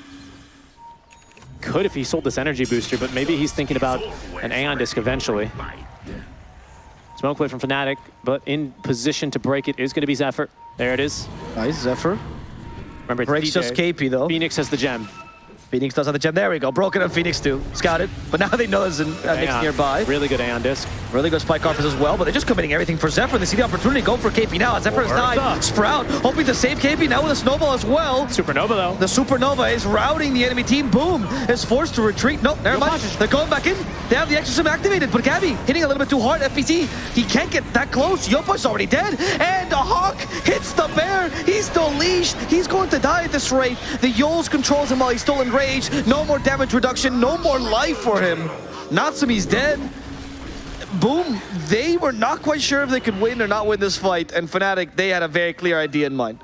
Could if he sold this energy booster, but maybe he's thinking about an Aeon Disc eventually. Smoke play from Fnatic, but in position to break it is going to be Zephyr. There it is. Nice, Zephyr. Remember, Breaks DJ. just KP though. Phoenix has the gem. Phoenix does have the gem. There we go. Broken on Phoenix too. Scouted. But now they know there's an, a Nyx nearby. Really good Aeon disc. Really good spike offers as well, but they're just committing everything for Zephyr. They see the opportunity, go for KP now. Zephyr died. Sprout hoping to save KP now with a snowball as well. Supernova though. The Supernova is routing the enemy team. Boom is forced to retreat. No, never mind. They're going back in. They have the Exorcism activated, but Gabbi hitting a little bit too hard. FBZ, he can't get that close. Yopa's already dead. And the Hawk hits the bear. He's still leashed. He's going to die at this rate. The Euls controls him while he's still enraged. No more damage reduction. No more life for him. Natsumi's dead. Boom, they were not quite sure if they could win or not win this fight, and Fnatic, they had a very clear idea in mind.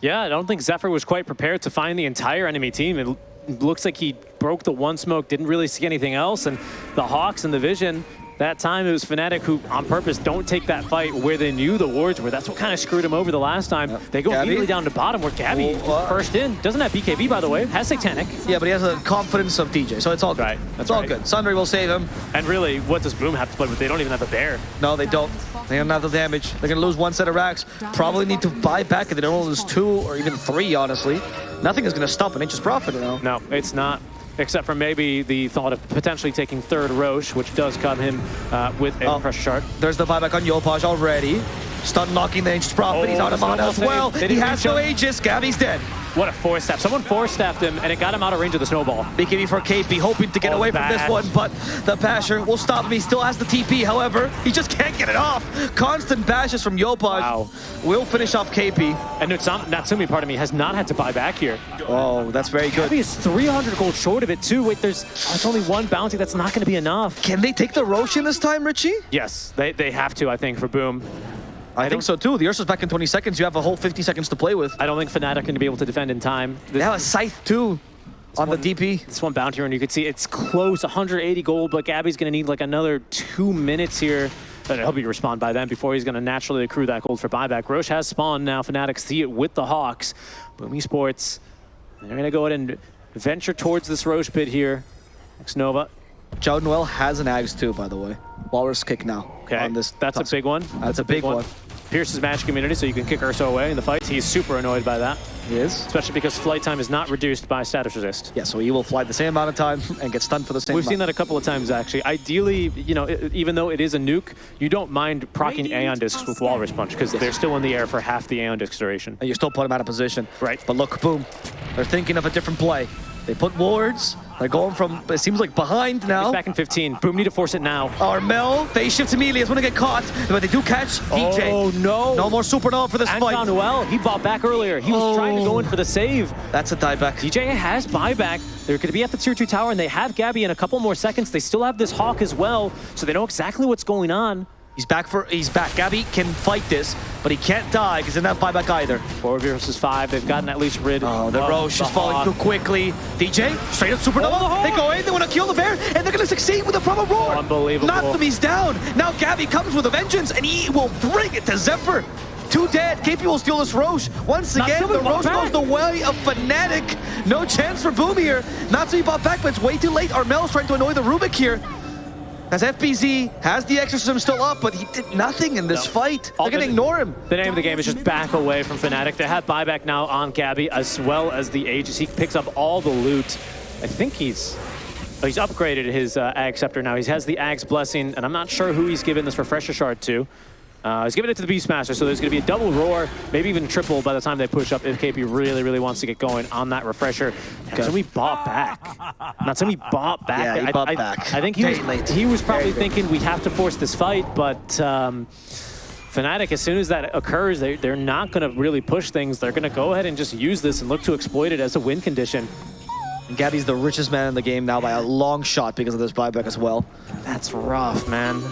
Yeah, I don't think Zephyr was quite prepared to find the entire enemy team. It looks like he broke the one smoke, didn't really see anything else, and the Hawks and the Vision, that time it was Fnatic who, on purpose, don't take that fight where they knew the wards were. That's what kind of screwed him over the last time. They go Gabbi? immediately down to bottom where Gabbi Oh, uh, first in. Doesn't have BKB, by the way. Has Satanic. Yeah, but he has the confidence of DJ, so it's all good. Right, that's it's all right. good. Sunray will save him. And really, what does Boom have to play with? They don't even have a bear. No, they don't. They don't have the damage. They're gonna lose one set of racks. Probably need to buy back if they don't lose two or even three, honestly. Nothing is gonna stop an inch's profit now. No, it's not. Except for maybe the thought of potentially taking third Rosh, which does come him uh, with a Oh. pressure shard. There's the buyback on Yopaj already. Stun knocking the inch's profit. Oh, He's out of mana as well. He has no. Aegis. Gabbi's dead. What a force staff. Someone force staffed him, and it got him out of range of the snowball. BKB for KP, hoping to get Oh, away from this one, but the basher will stop him. He still has the TP, however. He just can't get it off. Constant bashes from Yopaj. Wow. Will finish off KP. And Nutsam- Natsumi, of me, has not had to buy back here. Oh, that's very good. Gabbi is 300 gold short of it, too. Wait, there's, oh, there's only one bounty. That's not going to be enough. Can they take the Roshan this time, Richie? Yes, they, they have to, I think, for Boom. I think so too. The Ursa's back in 20 seconds. You have a whole 50 seconds to play with. I don't think Fnatic are going to be able to defend in time. They have a Scythe too. on the DP. This one bounty run, you can see it's close, 180 gold, but Gabbi's going to need like another two minutes here. Uh, but I hope he respond by then before he's going to naturally accrue that gold for buyback. Rosh has spawned now. Fnatic see it with the Hawks. Boom Esports. they're going to go ahead and venture towards this Rosh pit here. Nova. Jaunuel has an Ags too, by the way. Walrus kick now. Okay, on this that's a big one. That's, that's a big, big one. one. Pierce's magic immunity, so you can kick Ursa away in the fights. He's super annoyed by that. He is. Especially because flight time is not reduced by status resist. Yeah, so he will fly the same amount of time and get stunned for the same We've amount. seen that a couple of times, actually. Ideally, you know, even though it is a nuke, you don't mind proccing Aeon Discs with Walrus Punch because yes. they're still in the air for half the Aeon Disc duration. And you still put them out of position. Right. But look, boom. They're thinking of a different play. They put wards. They're going from, it seems like behind now. He's back in 15. Boom, need to force it now. Armel, phase shifts immediately. Is going to get caught, but they do catch DJ. Oh, no. No more supernova for this Anton fight. Noel, he bought back earlier. He was oh. trying to go in for the save. That's a dieback. DJ has buyback. They're going to be at the tier 2 tower, and they have Gabbi in a couple more seconds. They still have this Hawk as well, so they know exactly what's going on. He's back for, he's back. Gabbi can fight this, but he can't die because doesn't have buyback either. Four versus five. They've gotten at least rid Oh, the Rosh is falling too quickly. DJ, straight up supernova. Oh, they go in, they want to kill the bear, and they're going to succeed with a proper roar. Unbelievable. Not he's down. Now Gabbi comes with a vengeance, and he will bring it to Zephyr. Two dead. KP will steal this Rosh. Once again, the Rosh goes the way of Fnatic. No chance for Boom here. Not to be bought back, but it's way too late. Armel's trying to annoy the Rubick here. As FBZ has the exorcism still up, but he did nothing in this no. fight. They're going to ignore him. The name of the game is just back away from Fnatic. They have buyback now on Gabbi as well as the Aegis. He picks up all the loot. I think he's oh, he's upgraded his uh, Ag Scepter now. He has the Ag's Blessing, and I'm not sure who he's given this Refresher Shard to. Uh, he's giving it to the Beastmaster, so there's going to be a double roar, maybe even triple by the time they push up if KP really, really wants to get going on that refresher. Natsumi bought back. Natsumi bought (laughs) back. Yeah, he bought I, back. I, I think he was, he was probably thinking we have to force this fight, but um, Fnatic, as soon as that occurs, they, they're not going to really push things. They're going to go ahead and just use this and look to exploit it as a win condition. And Gabbi's the richest man in the game now by a long shot because of this buyback as well. That's rough, man.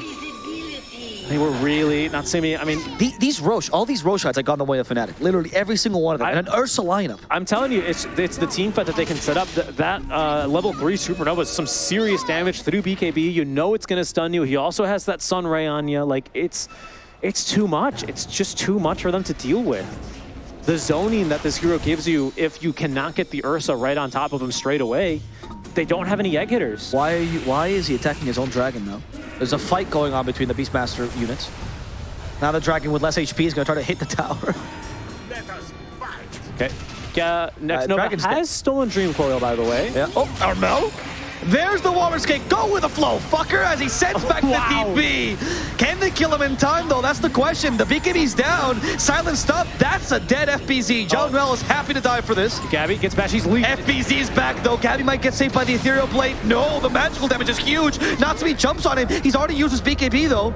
They were really not seeing I mean, the, these Rosh, all these Rosh shots have gone the way of Fnatic. Literally every single one of them. I, and an Ursa lineup. I'm telling you, it's it's the team fight that they can set up. That, that uh, level three Supernova is some serious damage through BKB. You know it's gonna stun you. He also has that Sun Ray on you. Like it's it's too much. It's just too much for them to deal with. The zoning that this hero gives you, if you cannot get the Ursa right on top of him straight away, they don't have any egg hitters. Why you, why is he attacking his own dragon though? There's a fight going on between the Beastmaster units. Now the dragon with less HP is going to try to hit the tower. okay. Yeah, next uh, Nova has dead. stolen Dream Coil, by the way. Yeah. Oh, Armel? There's the Walrus Kick. Go with the flow, fucker, as he sends back (laughs) wow. the DP. Can they kill him in time, though? That's the question. The BKB's down. Silent stop. That's a dead FBZ. John oh. is happy to die for this. Gabbi gets back. She's leaving. FBZ's back, though. Gabbi might get saved by the Ethereal Blade. No, the magical damage is huge. Natsumi jumps on him. He's already used his BKB, though.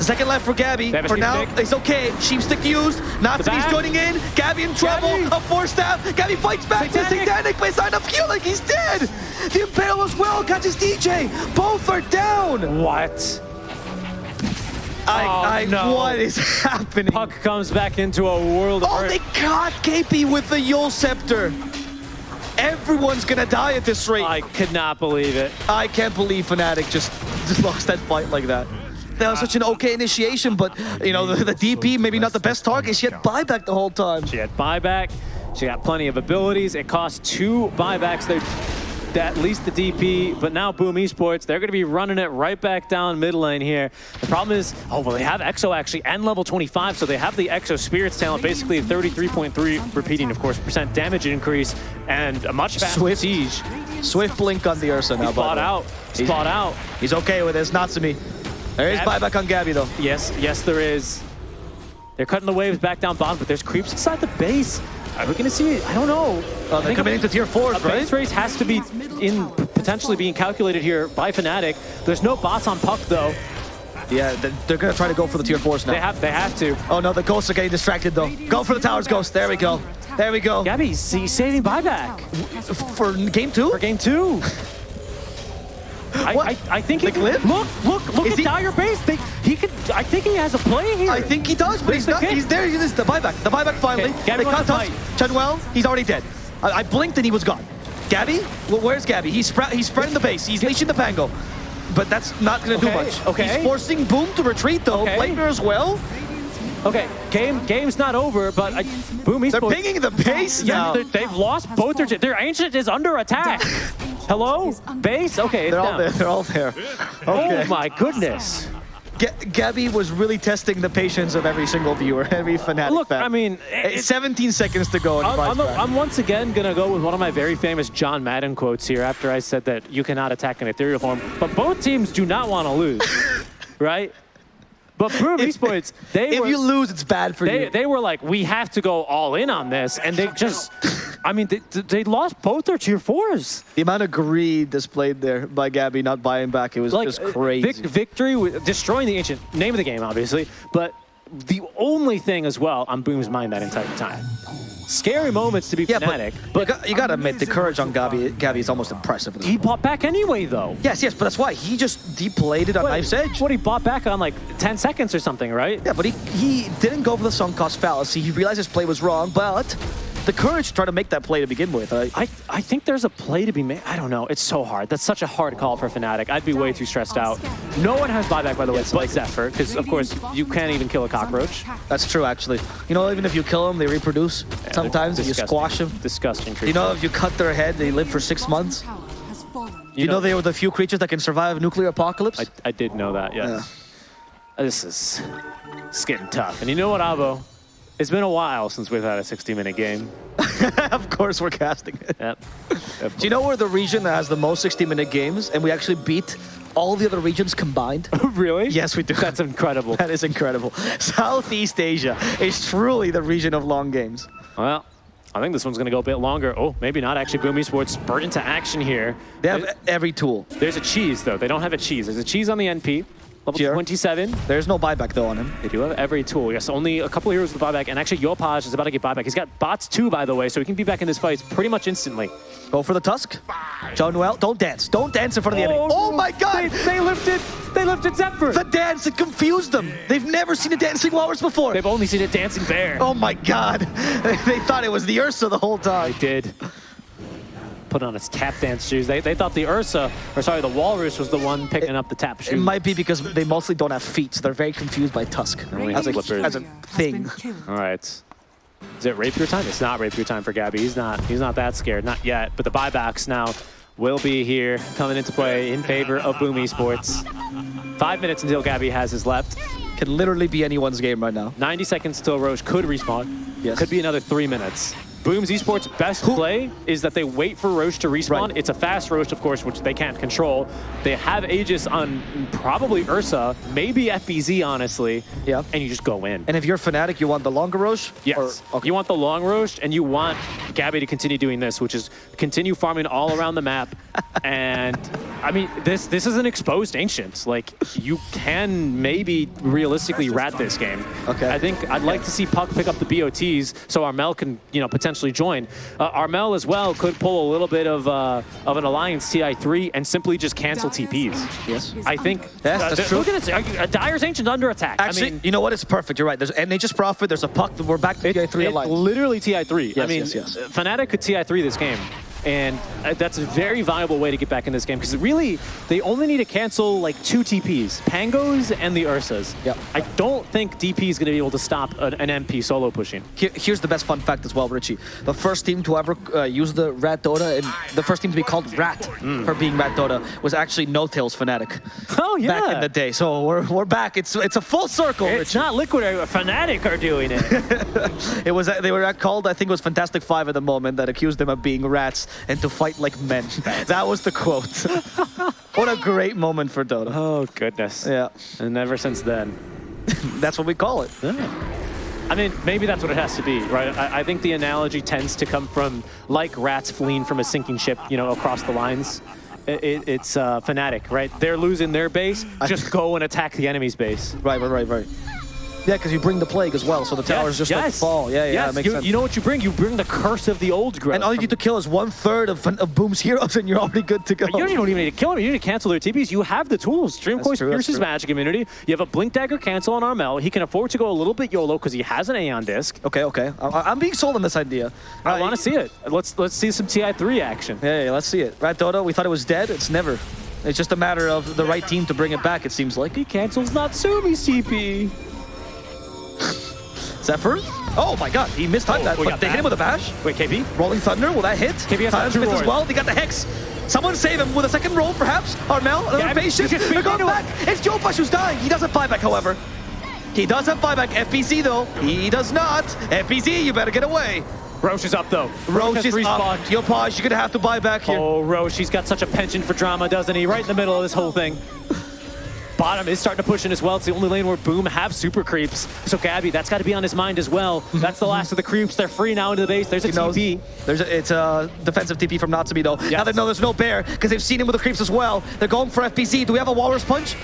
Second left for Gabbi. For now, stick. it's okay. Sheep stick used. Natsumi's joining in. Gabbi in trouble. Gabbi. A force staff. Gabbi fights back. Satanic. Satanic, but it's not enough heal like he's dead. The Impale as well catches DJ. Both are down. What? I, oh, I, no. What is happening? Puck comes back into a world of Oh, they caught KP with the Eul Scepter. Everyone's gonna die at this rate. I could not believe it. I can't believe Fnatic just, just (laughs) lost that fight like that that was such an okay initiation, but, you know, the, the DP, maybe not the best target. She had buyback the whole time. She had buyback. She got plenty of abilities. It cost two buybacks. They at least the DP, but now Boom Esports, they're going to be running it right back down mid lane here. The problem is, oh, well, they have Exo actually and level 25, so they have the Exo Spirits talent, basically 33.3, repeating, of course, percent damage increase, and a much faster Swift. siege. Swift blink on the Ursa now, He's bought out. He's, bought out. He's okay with this, Natsumi. There is buyback on Gabbi, though. Yes, yes, there is. They're cutting the waves back down bottom, but there's creeps inside the base. Are we going to see it? I don't know. Oh, they're coming into tier 4s, right? base race has to be in potentially being calculated here by Fnatic. There's no bots on Puck, though. Yeah, they're going to try to go for the tier 4s now. They have, they have to. Oh, no, the Ghosts are getting distracted, though. Go for the towers, Ghost. There we go. There we go. Gabbi's saving buyback. For game two? For game two. (laughs) I, I, I, think he can, look, look, look Is at he, Dire Base. They, he could. I think he has a play here. I think he does, but he's not. He's there. He's the buyback. The buyback finally. Okay, they cut us. Jaunuel, he's already dead. I, I, blinked and he was gone. Gabbi? Well, where's Gabbi? He's, spra he's spreading the base. He's leashing the Pango. But that's not going to Okay, do much. okay. He's forcing Boom to retreat, though. Okay. Blamer as well. Okay, game game's not over, but I, Boom They're Esports. pinging the base Yeah, now. they- they've lost both their. Their ancient is under attack. (laughs) Hello, base. Okay, it's They're all down. there. They're all there. (laughs) Oh my goodness. Ga Gabbi was really testing the patience of every single viewer, every Fnatic Look, fan. I mean, eh, It's it's, 17 seconds to go I'm, I'm, draft. I'm once again gonna go with one of my very famous John Madden quotes here. After I said that you cannot attack an ethereal form, but both teams do not want to lose, (laughs) right? But Boom Esports, they if were, you lose, it's bad for they, you. they were like, we have to go all in on this, and they just, I mean, they, they lost both their tier fours. the amount of greed displayed there by Gabbi not buying back, it was like just uh, crazy. vic- victory, with, destroying the ancient name of the game, obviously, but the only thing as well on Boom's mind that entire time. Scary moments to be yeah, Fnatic, but, you, got, you gotta admit, the courage on Gabbi, Gabbi is almost impressive. he bought back anyway, though. Yes, yes, but that's why. He just deplayed it on What- Knife's Edge. What he bought back on like 10 seconds or something, right? Yeah, but he, he didn't go for the sunk cost fallacy. He realized his play was wrong, but the courage to try to make that play to begin with. Uh, I, I think there's a play to be made. I don't know. It's so hard. That's such a hard call for Fnatic. I'd be way too stressed out. No one has buyback, by the way, but Zephyr, because of course you can't even kill a cockroach. that's true, actually. You know, even if you kill them, they reproduce. Sometimes you squash them. Disgusting creature. You know, if you cut their head, they live for six months. Tower has fallen. You know, they were the few creatures that can survive a nuclear apocalypse. I, I did know that, yes. This is it's getting tough. And you know what, Abo? It's been a while since we've had a 60-minute game. (laughs) of course, we're casting it. Yep. Do you know we're the region that has the most 60-minute games, and we actually beat all the other regions combined? (laughs) really? Yes, we do. That's incredible. That is incredible. (laughs) Southeast Asia is truly the region of long games. Well, I think this one's going to go a bit longer. Oh, maybe not actually. Boom Esports spurt into action here. They have every tool. There's a cheese, though. They don't have a cheese. There's a cheese on the NP. Level Sure. 27. There's no buyback though on him. They do have every tool. Yes, only a couple of heroes with buyback. And actually, Yopaj is about to get buyback. He's got bots too, by the way, so he can be back in this fight pretty much instantly. Go for the tusk. Jaunuel, don't dance. Don't dance in front of the enemy. Oh, oh my god! They, they lifted, they lifted Zephyr. The dance, it confused them. They've never seen a dancing walrus before. They've only seen a dancing bear. Oh my god. (laughs) they thought it was the Ursa the whole time. They did put on his tap dance shoes. They, they thought the Ursa, or sorry, the Walrus was the one picking up the tap shoes. It might be because they mostly don't have feet, so they're very confused by Tusk. Only As a, as a thing. All right. Is it rapier time? It's not rapier time for Gabbi. He's not. He's not that scared, not yet. But the buybacks now will be here, coming into play in favor of Boom Esports. Five minutes until Gabbi has his left. Can literally be anyone's game right now. 90 seconds till Rosh could respawn. Yes. Could be another three minutes. Boom's Esports' best play is that they wait for Rosh to respawn. Right. It's a fast Rosh, of course, which they can't control. They have Aegis on probably Ursa, maybe FBZ, honestly. Yeah. And you just go in. And if you're Fnatic, you want the longer Rosh? Yes. Or, okay. You want the long roast, and you want Gabbi to continue doing this, which is continue farming all around the map. And I mean, this this is an exposed ancient. Like you can maybe realistically rat this game. Okay. I think I'd like to see Puck pick up the BOTs so Armel can you know potentially join. Uh, Armel as well could pull a little bit of uh, of an alliance TI3 and simply just cancel TPs. Yes. I think. Yes, uh, that's true. Look at this. Uh, Dire's ancient under attack. Actually, I mean, you know what? It's perfect. You're right. There's and they just profit. There's a puck. We're back to the 3 it alliance. literally TI3. I Yes, mean, yes, yes. Fnatic could TI3 this game. And uh, that's a very viable way to get back in this game because really, they only need to cancel like two TPs, Pangos and the Ursas. Yep. I don't think DP is going to be able to stop an, an MP solo pushing. Here- here's the best fun fact as well, Richie. The first team to ever uh, use the Rat Dota, and the first team to be called Rat for being Rat Dota, was actually No Tails Fnatic Oh, yeah. back in the day. So we're, we're back. It's it's a full circle, It's Richie. not Liquid, uh, Fnatic are doing it. (laughs) It was they were called, I think it was Fantastic Five at the moment that accused them of being rats and to fight like men. (laughs) that was the quote. (laughs) what a great moment for Dota. oh, goodness. Yeah, And ever since then. (laughs) that's what we call it. I mean, maybe that's what it has to be, right? I, I think the analogy tends to come from like rats fleeing from a sinking ship, you know, across the lines. It, it, it's uh, Fnatic, right? They're losing their base, just go and attack the enemy's base. Right, right, right, right. Yeah, because you bring the plague as well, so the towers just like fall. Yeah, yeah, yes. that makes you, sense. you know what you bring? You bring the curse of the old growth. and all you need to kill is one third of, of Boom's heroes, and you're already good to go. You don't even need to kill them. You need to cancel their TPs. You have the tools. Stream That's Course true, that's pierces magic immunity. You have a Blink Dagger cancel on Armel. He can afford to go a little bit YOLO because he has an Aeon disc. Okay, okay. I, I'm being sold on this idea. I Uh, want to see it. Let's let's see some TI3 action. Yeah, yeah, let's see it. Rat Dota, we thought it was dead. It's never. It's just a matter of the right team to bring it back, it seems like. He cancels Natsumi's TP. Zephyr? Oh my god, he missed time Oh, that, but they that. hit him with a bash. Wait, KP? Rolling Thunder, will that hit? KP has Times as well. They got the Hex. Someone save him with a second roll, perhaps. Armel, another Yeah, patient. They're going back. It's Yopaj who's dying. He doesn't buyback, however. He does have buyback. FBZ, though, he does not. FBZ, you better get away. Rosh is up though. Rosh has is respawned. up. Yopaj, you're going to have to buy back here. Oh, Rosh, he's got such a penchant for drama, doesn't he? Right in the middle of this whole thing. Bottom is starting to push in as well. It's the only lane where Boom have super creeps. So Gabbi, that's got to be on his mind as well. Mhm, that's the mhm. last of the creeps. They're free now into the base. There's a He knows. TP. There's a, it's a defensive TP from Natsumi though. Now Yes. they know there's no bear because they've seen him with the creeps as well. They're going for FBZ. Do we have a Walrus Punch?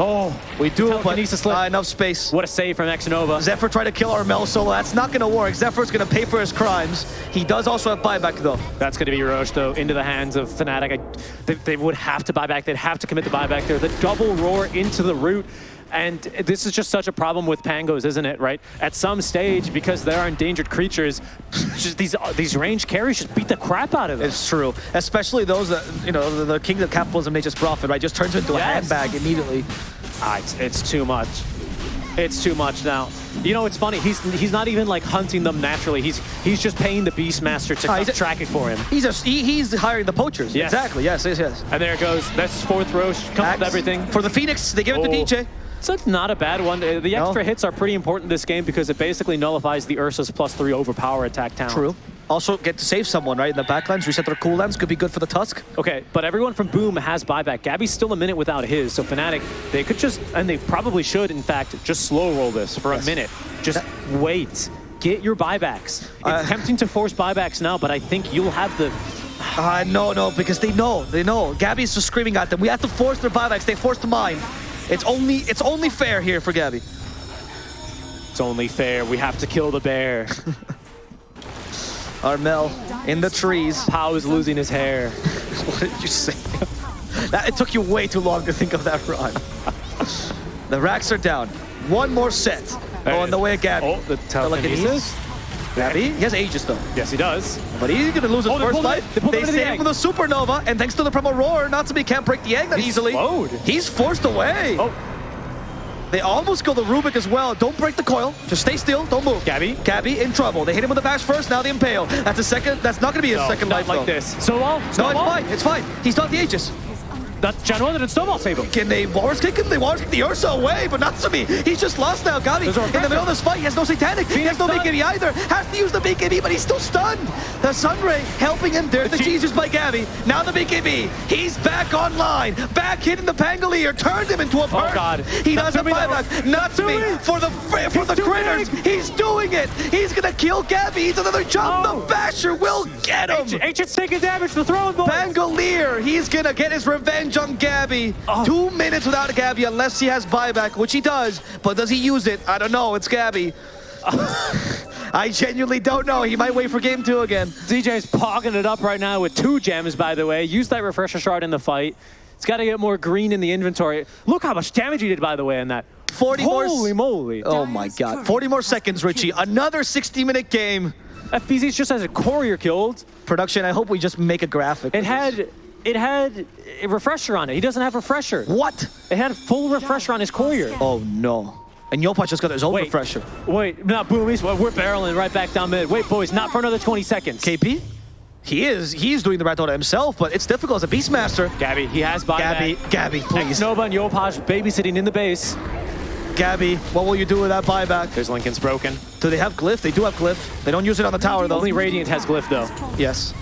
Oh, We do, but Telekinesis slip. uh, enough space. what a save from Xnova. Zephyr tried to kill Armel solo. That's not going to work. Zephyr's going to pay for his crimes. He does also have buyback though. That's going to be Rosh, though, into the hands of Fnatic. I, they, they would have to buy back. They'd have to commit the buyback there. The double roar into the root. And this is just such a problem with Pangos, isn't it, right? At some stage, because they are endangered creatures, (laughs) just these uh, these range carries just beat the crap out of them. It's true. Especially those that, you know, the, the king of capitalism, nature's profit, right? Just turns into a handbag immediately. Ah, it's, it's too much. It's too much now. You know, it's funny. He's he's not even like hunting them naturally. He's he's just paying the Beastmaster to a- track it for him. He's a, he, he's hiring the poachers. Yes. Exactly. Yes, yes, yes. And there it goes. That's his fourth Rosh. Comes Axe with everything. For the Phoenix, they give it to Oh. DJ. So it's not a bad one. The No. extra hits are pretty important this game because it basically nullifies the Ursa's plus three overpower attack talent. True. Also get to save someone, right? In the backlines, reset their cooldowns. Could be good for the Tusk. Okay, but everyone from Boom has buyback. Gabbi's still a minute without his, so Fnatic, they could just, and they probably should, in fact, just slow roll this for Yes. a minute. Just wait. Get your buybacks. It's Uh, tempting to force buybacks now, but I think you'll have the... Uh, no, no, because they know, they know. Gabbi's just screaming at them. We have to force their buybacks. They forced mine. It's only, it's only fair here for Gabbi. It's only fair. We have to kill the bear. (laughs) Armel in the trees. Pau is losing his hair. (laughs) What did you say? (laughs) that, it took you way too long to think of that rhyme. the racks are down. One more set. Oh, on the way of Gabbi. Oh, the telekinesis? Gabbi, he has Aegis though. Yes, he does. But he's gonna lose his Oh, first pulled it- life. they pulled it into the save him egg. with a supernova, and thanks to the Primal Roar, Natsumi can't break the egg that He's easily. slowed. He's forced away. Oh, They almost go the Rubick as well. Don't break the coil. Just stay still. Don't move. Gabbi? Gabbi in trouble. They hit him with the bash first. Now the impale. That's a second. That's not gonna be a no, second not life like though. this. Snowball? Uh, no, it's Snowball? fine. It's fine. He's not the Aegis. That Jaunuel didn't Snowball save him. Can they Walrus kick him? They Walrus kick the Ursa away, but Natsumi. He's just lost now. Gabbi in the middle of this fight. He has no satanic. He has no stun. BKB either. Has to use the BKB, but he's still stunned. The Sunray helping him. There's the Jesus by Gabbi. Now the BKB. He's back online. Back hitting the Pangolier. Turned him into a. Oh, God. He does a Natsumi, that buyback. was- Natsumi Natsumi. for the for He's the critters. big. He's doing it. He's gonna kill Gabbi. He's another jump. Oh. The Basher will get him. Ancient, Ancient's taking damage. The throwing ball. Pangolier, he's gonna get his revenge on Gabbi. Oh. Two minutes without Gabbi unless he has buyback, which he does. But does he use it? I don't know. It's Gabbi. (laughs) I genuinely don't know. He might wait for game two again. DJ's pogging it up right now with two gems, by the way. Use that refresher shard in the fight. It's got to get more green in the inventory. Look how much damage he did, by the way, in that. 40 more Holy moly. Oh my god. 40 more seconds, Richie. Another 60 minute game. FBZ just has a courier killed. Production, I hope we just make a graphic. It had it had a refresher on it. He doesn't have a refresher. What? It had full refresher on his courier. Oh no. And Yopaj just got his own Wait. refresher. Wait, not boomies. We're barreling right back down mid. Wait, boys, not for another 20 seconds. KP? He is. He's doing the right order himself, but it's difficult as a Beastmaster. Gabbi, he has buyback. Gabbi, Gabbi, please. Nova and Yopaj babysitting in the base. Gabbi, what will you do with that buyback? There's Linken's broken. Do they have glyph? They do have glyph. They don't use it on the tower though. Only Radiant has glyph though. Yes.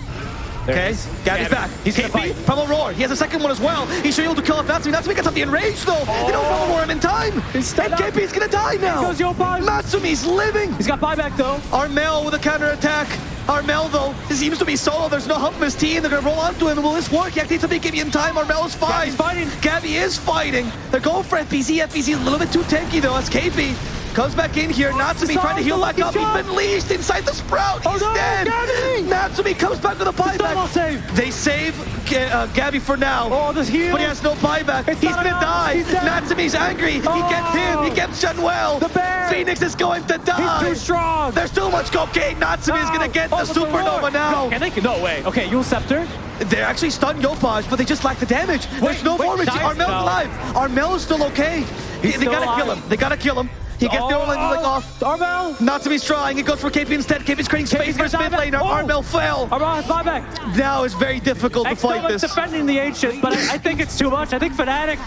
There it Okay, is. Gabbi's Gabbi. back. He's gonna KP, fight. Primal Roar. He has a second one as well. He should be able to kill off Natsumi. Natsumi gets off the enraged though. They don't Primal Roar him in time. He's and stunned up. KP's gonna die now. goes Yopaj. Natsumi's living. He's got buyback though. Armel with a counter attack. Armel though, he seems to be solo. There's no help from his team. They're gonna roll onto him. Will this work? He activates a BKB in time. Armel is fine. Gabbi's fighting. Gabbi is fighting. They're going for FBZ. FBZ is a little bit too tanky though. That's KP. Comes back in here. Natsumi Stop trying to heal the back up. lucky He's shot. been leashed inside the sprout. Oh He's no, dead. Gabbi! Natsumi comes back with a buyback. save. They save Ga- uh, Gabbi for now. Oh, this heal. But he has no buyback. It's He's gonna enough. die. He's dead. Natsumi's angry. He gets him. He Oh. gets Jaunuel. The bear. Phoenix is going to die. He's too strong. There's too much cocaine. Natsumi is No. gonna get Oh, the supernova Lord. now. Can they? No way. Okay, Eul Scepter. They're actually stunned Yopaj, but they just lack the damage. There's no wait, more. dive Armel's now. alive. Armel is still okay. They, He's they still gotta kill him. They gotta kill him. He gets the oh, oh Orlando leg off. Armel. Natsumi's trying. He goes for KP instead. KP's creating space for his mid laner. back. Oh. Armel fell. Armel has buyback. Now it's very difficult to fight this. defending the ancient, but I, I think it's too much. I think Fnatic.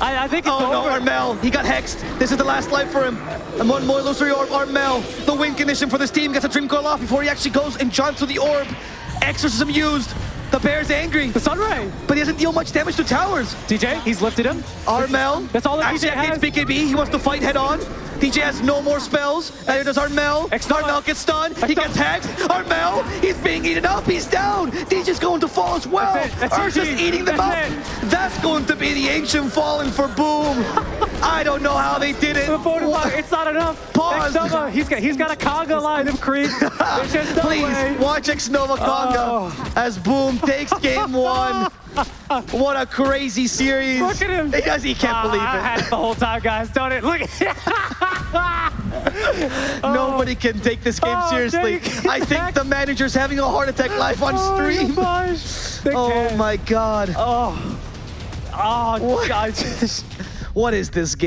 I, I think it's Oh no, over. Armel. He got hexed. This is the last life for him. And one more illusory orb. Armel. The win condition for this team gets a dream coil off before he actually goes and jumps to the orb. Exorcism used. The bear's angry, The Sunray. but he doesn't deal much damage to towers. DJ, he's lifted him. Armel. That's all that actually DJ has. BKB. He wants to fight head on. DJ has no more spells. And here does Armel. Armel gets stunned. He gets hexed. Armel, he's being eaten up. He's down. DJ's going to fall as well. Ursa's eating them up. That's going to be the ancient falling for Boom. (laughs) I don't know how they did it. It's not enough. Pause. Xnova, he's got he's got a Conga (laughs) line of creep. There's just no Please way. watch Xnova Conga Oh. as Boom takes game (laughs) one. (laughs) What a crazy series. Look at him. He, does, he can't Ah, believe I it. had it the whole time, guys. Don't it? Look at (laughs) Nobody can take this game Oh, seriously. I think the manager's having a heart attack live on (laughs) Oh, stream. Oh my god. Oh, oh, What? God. What is this game?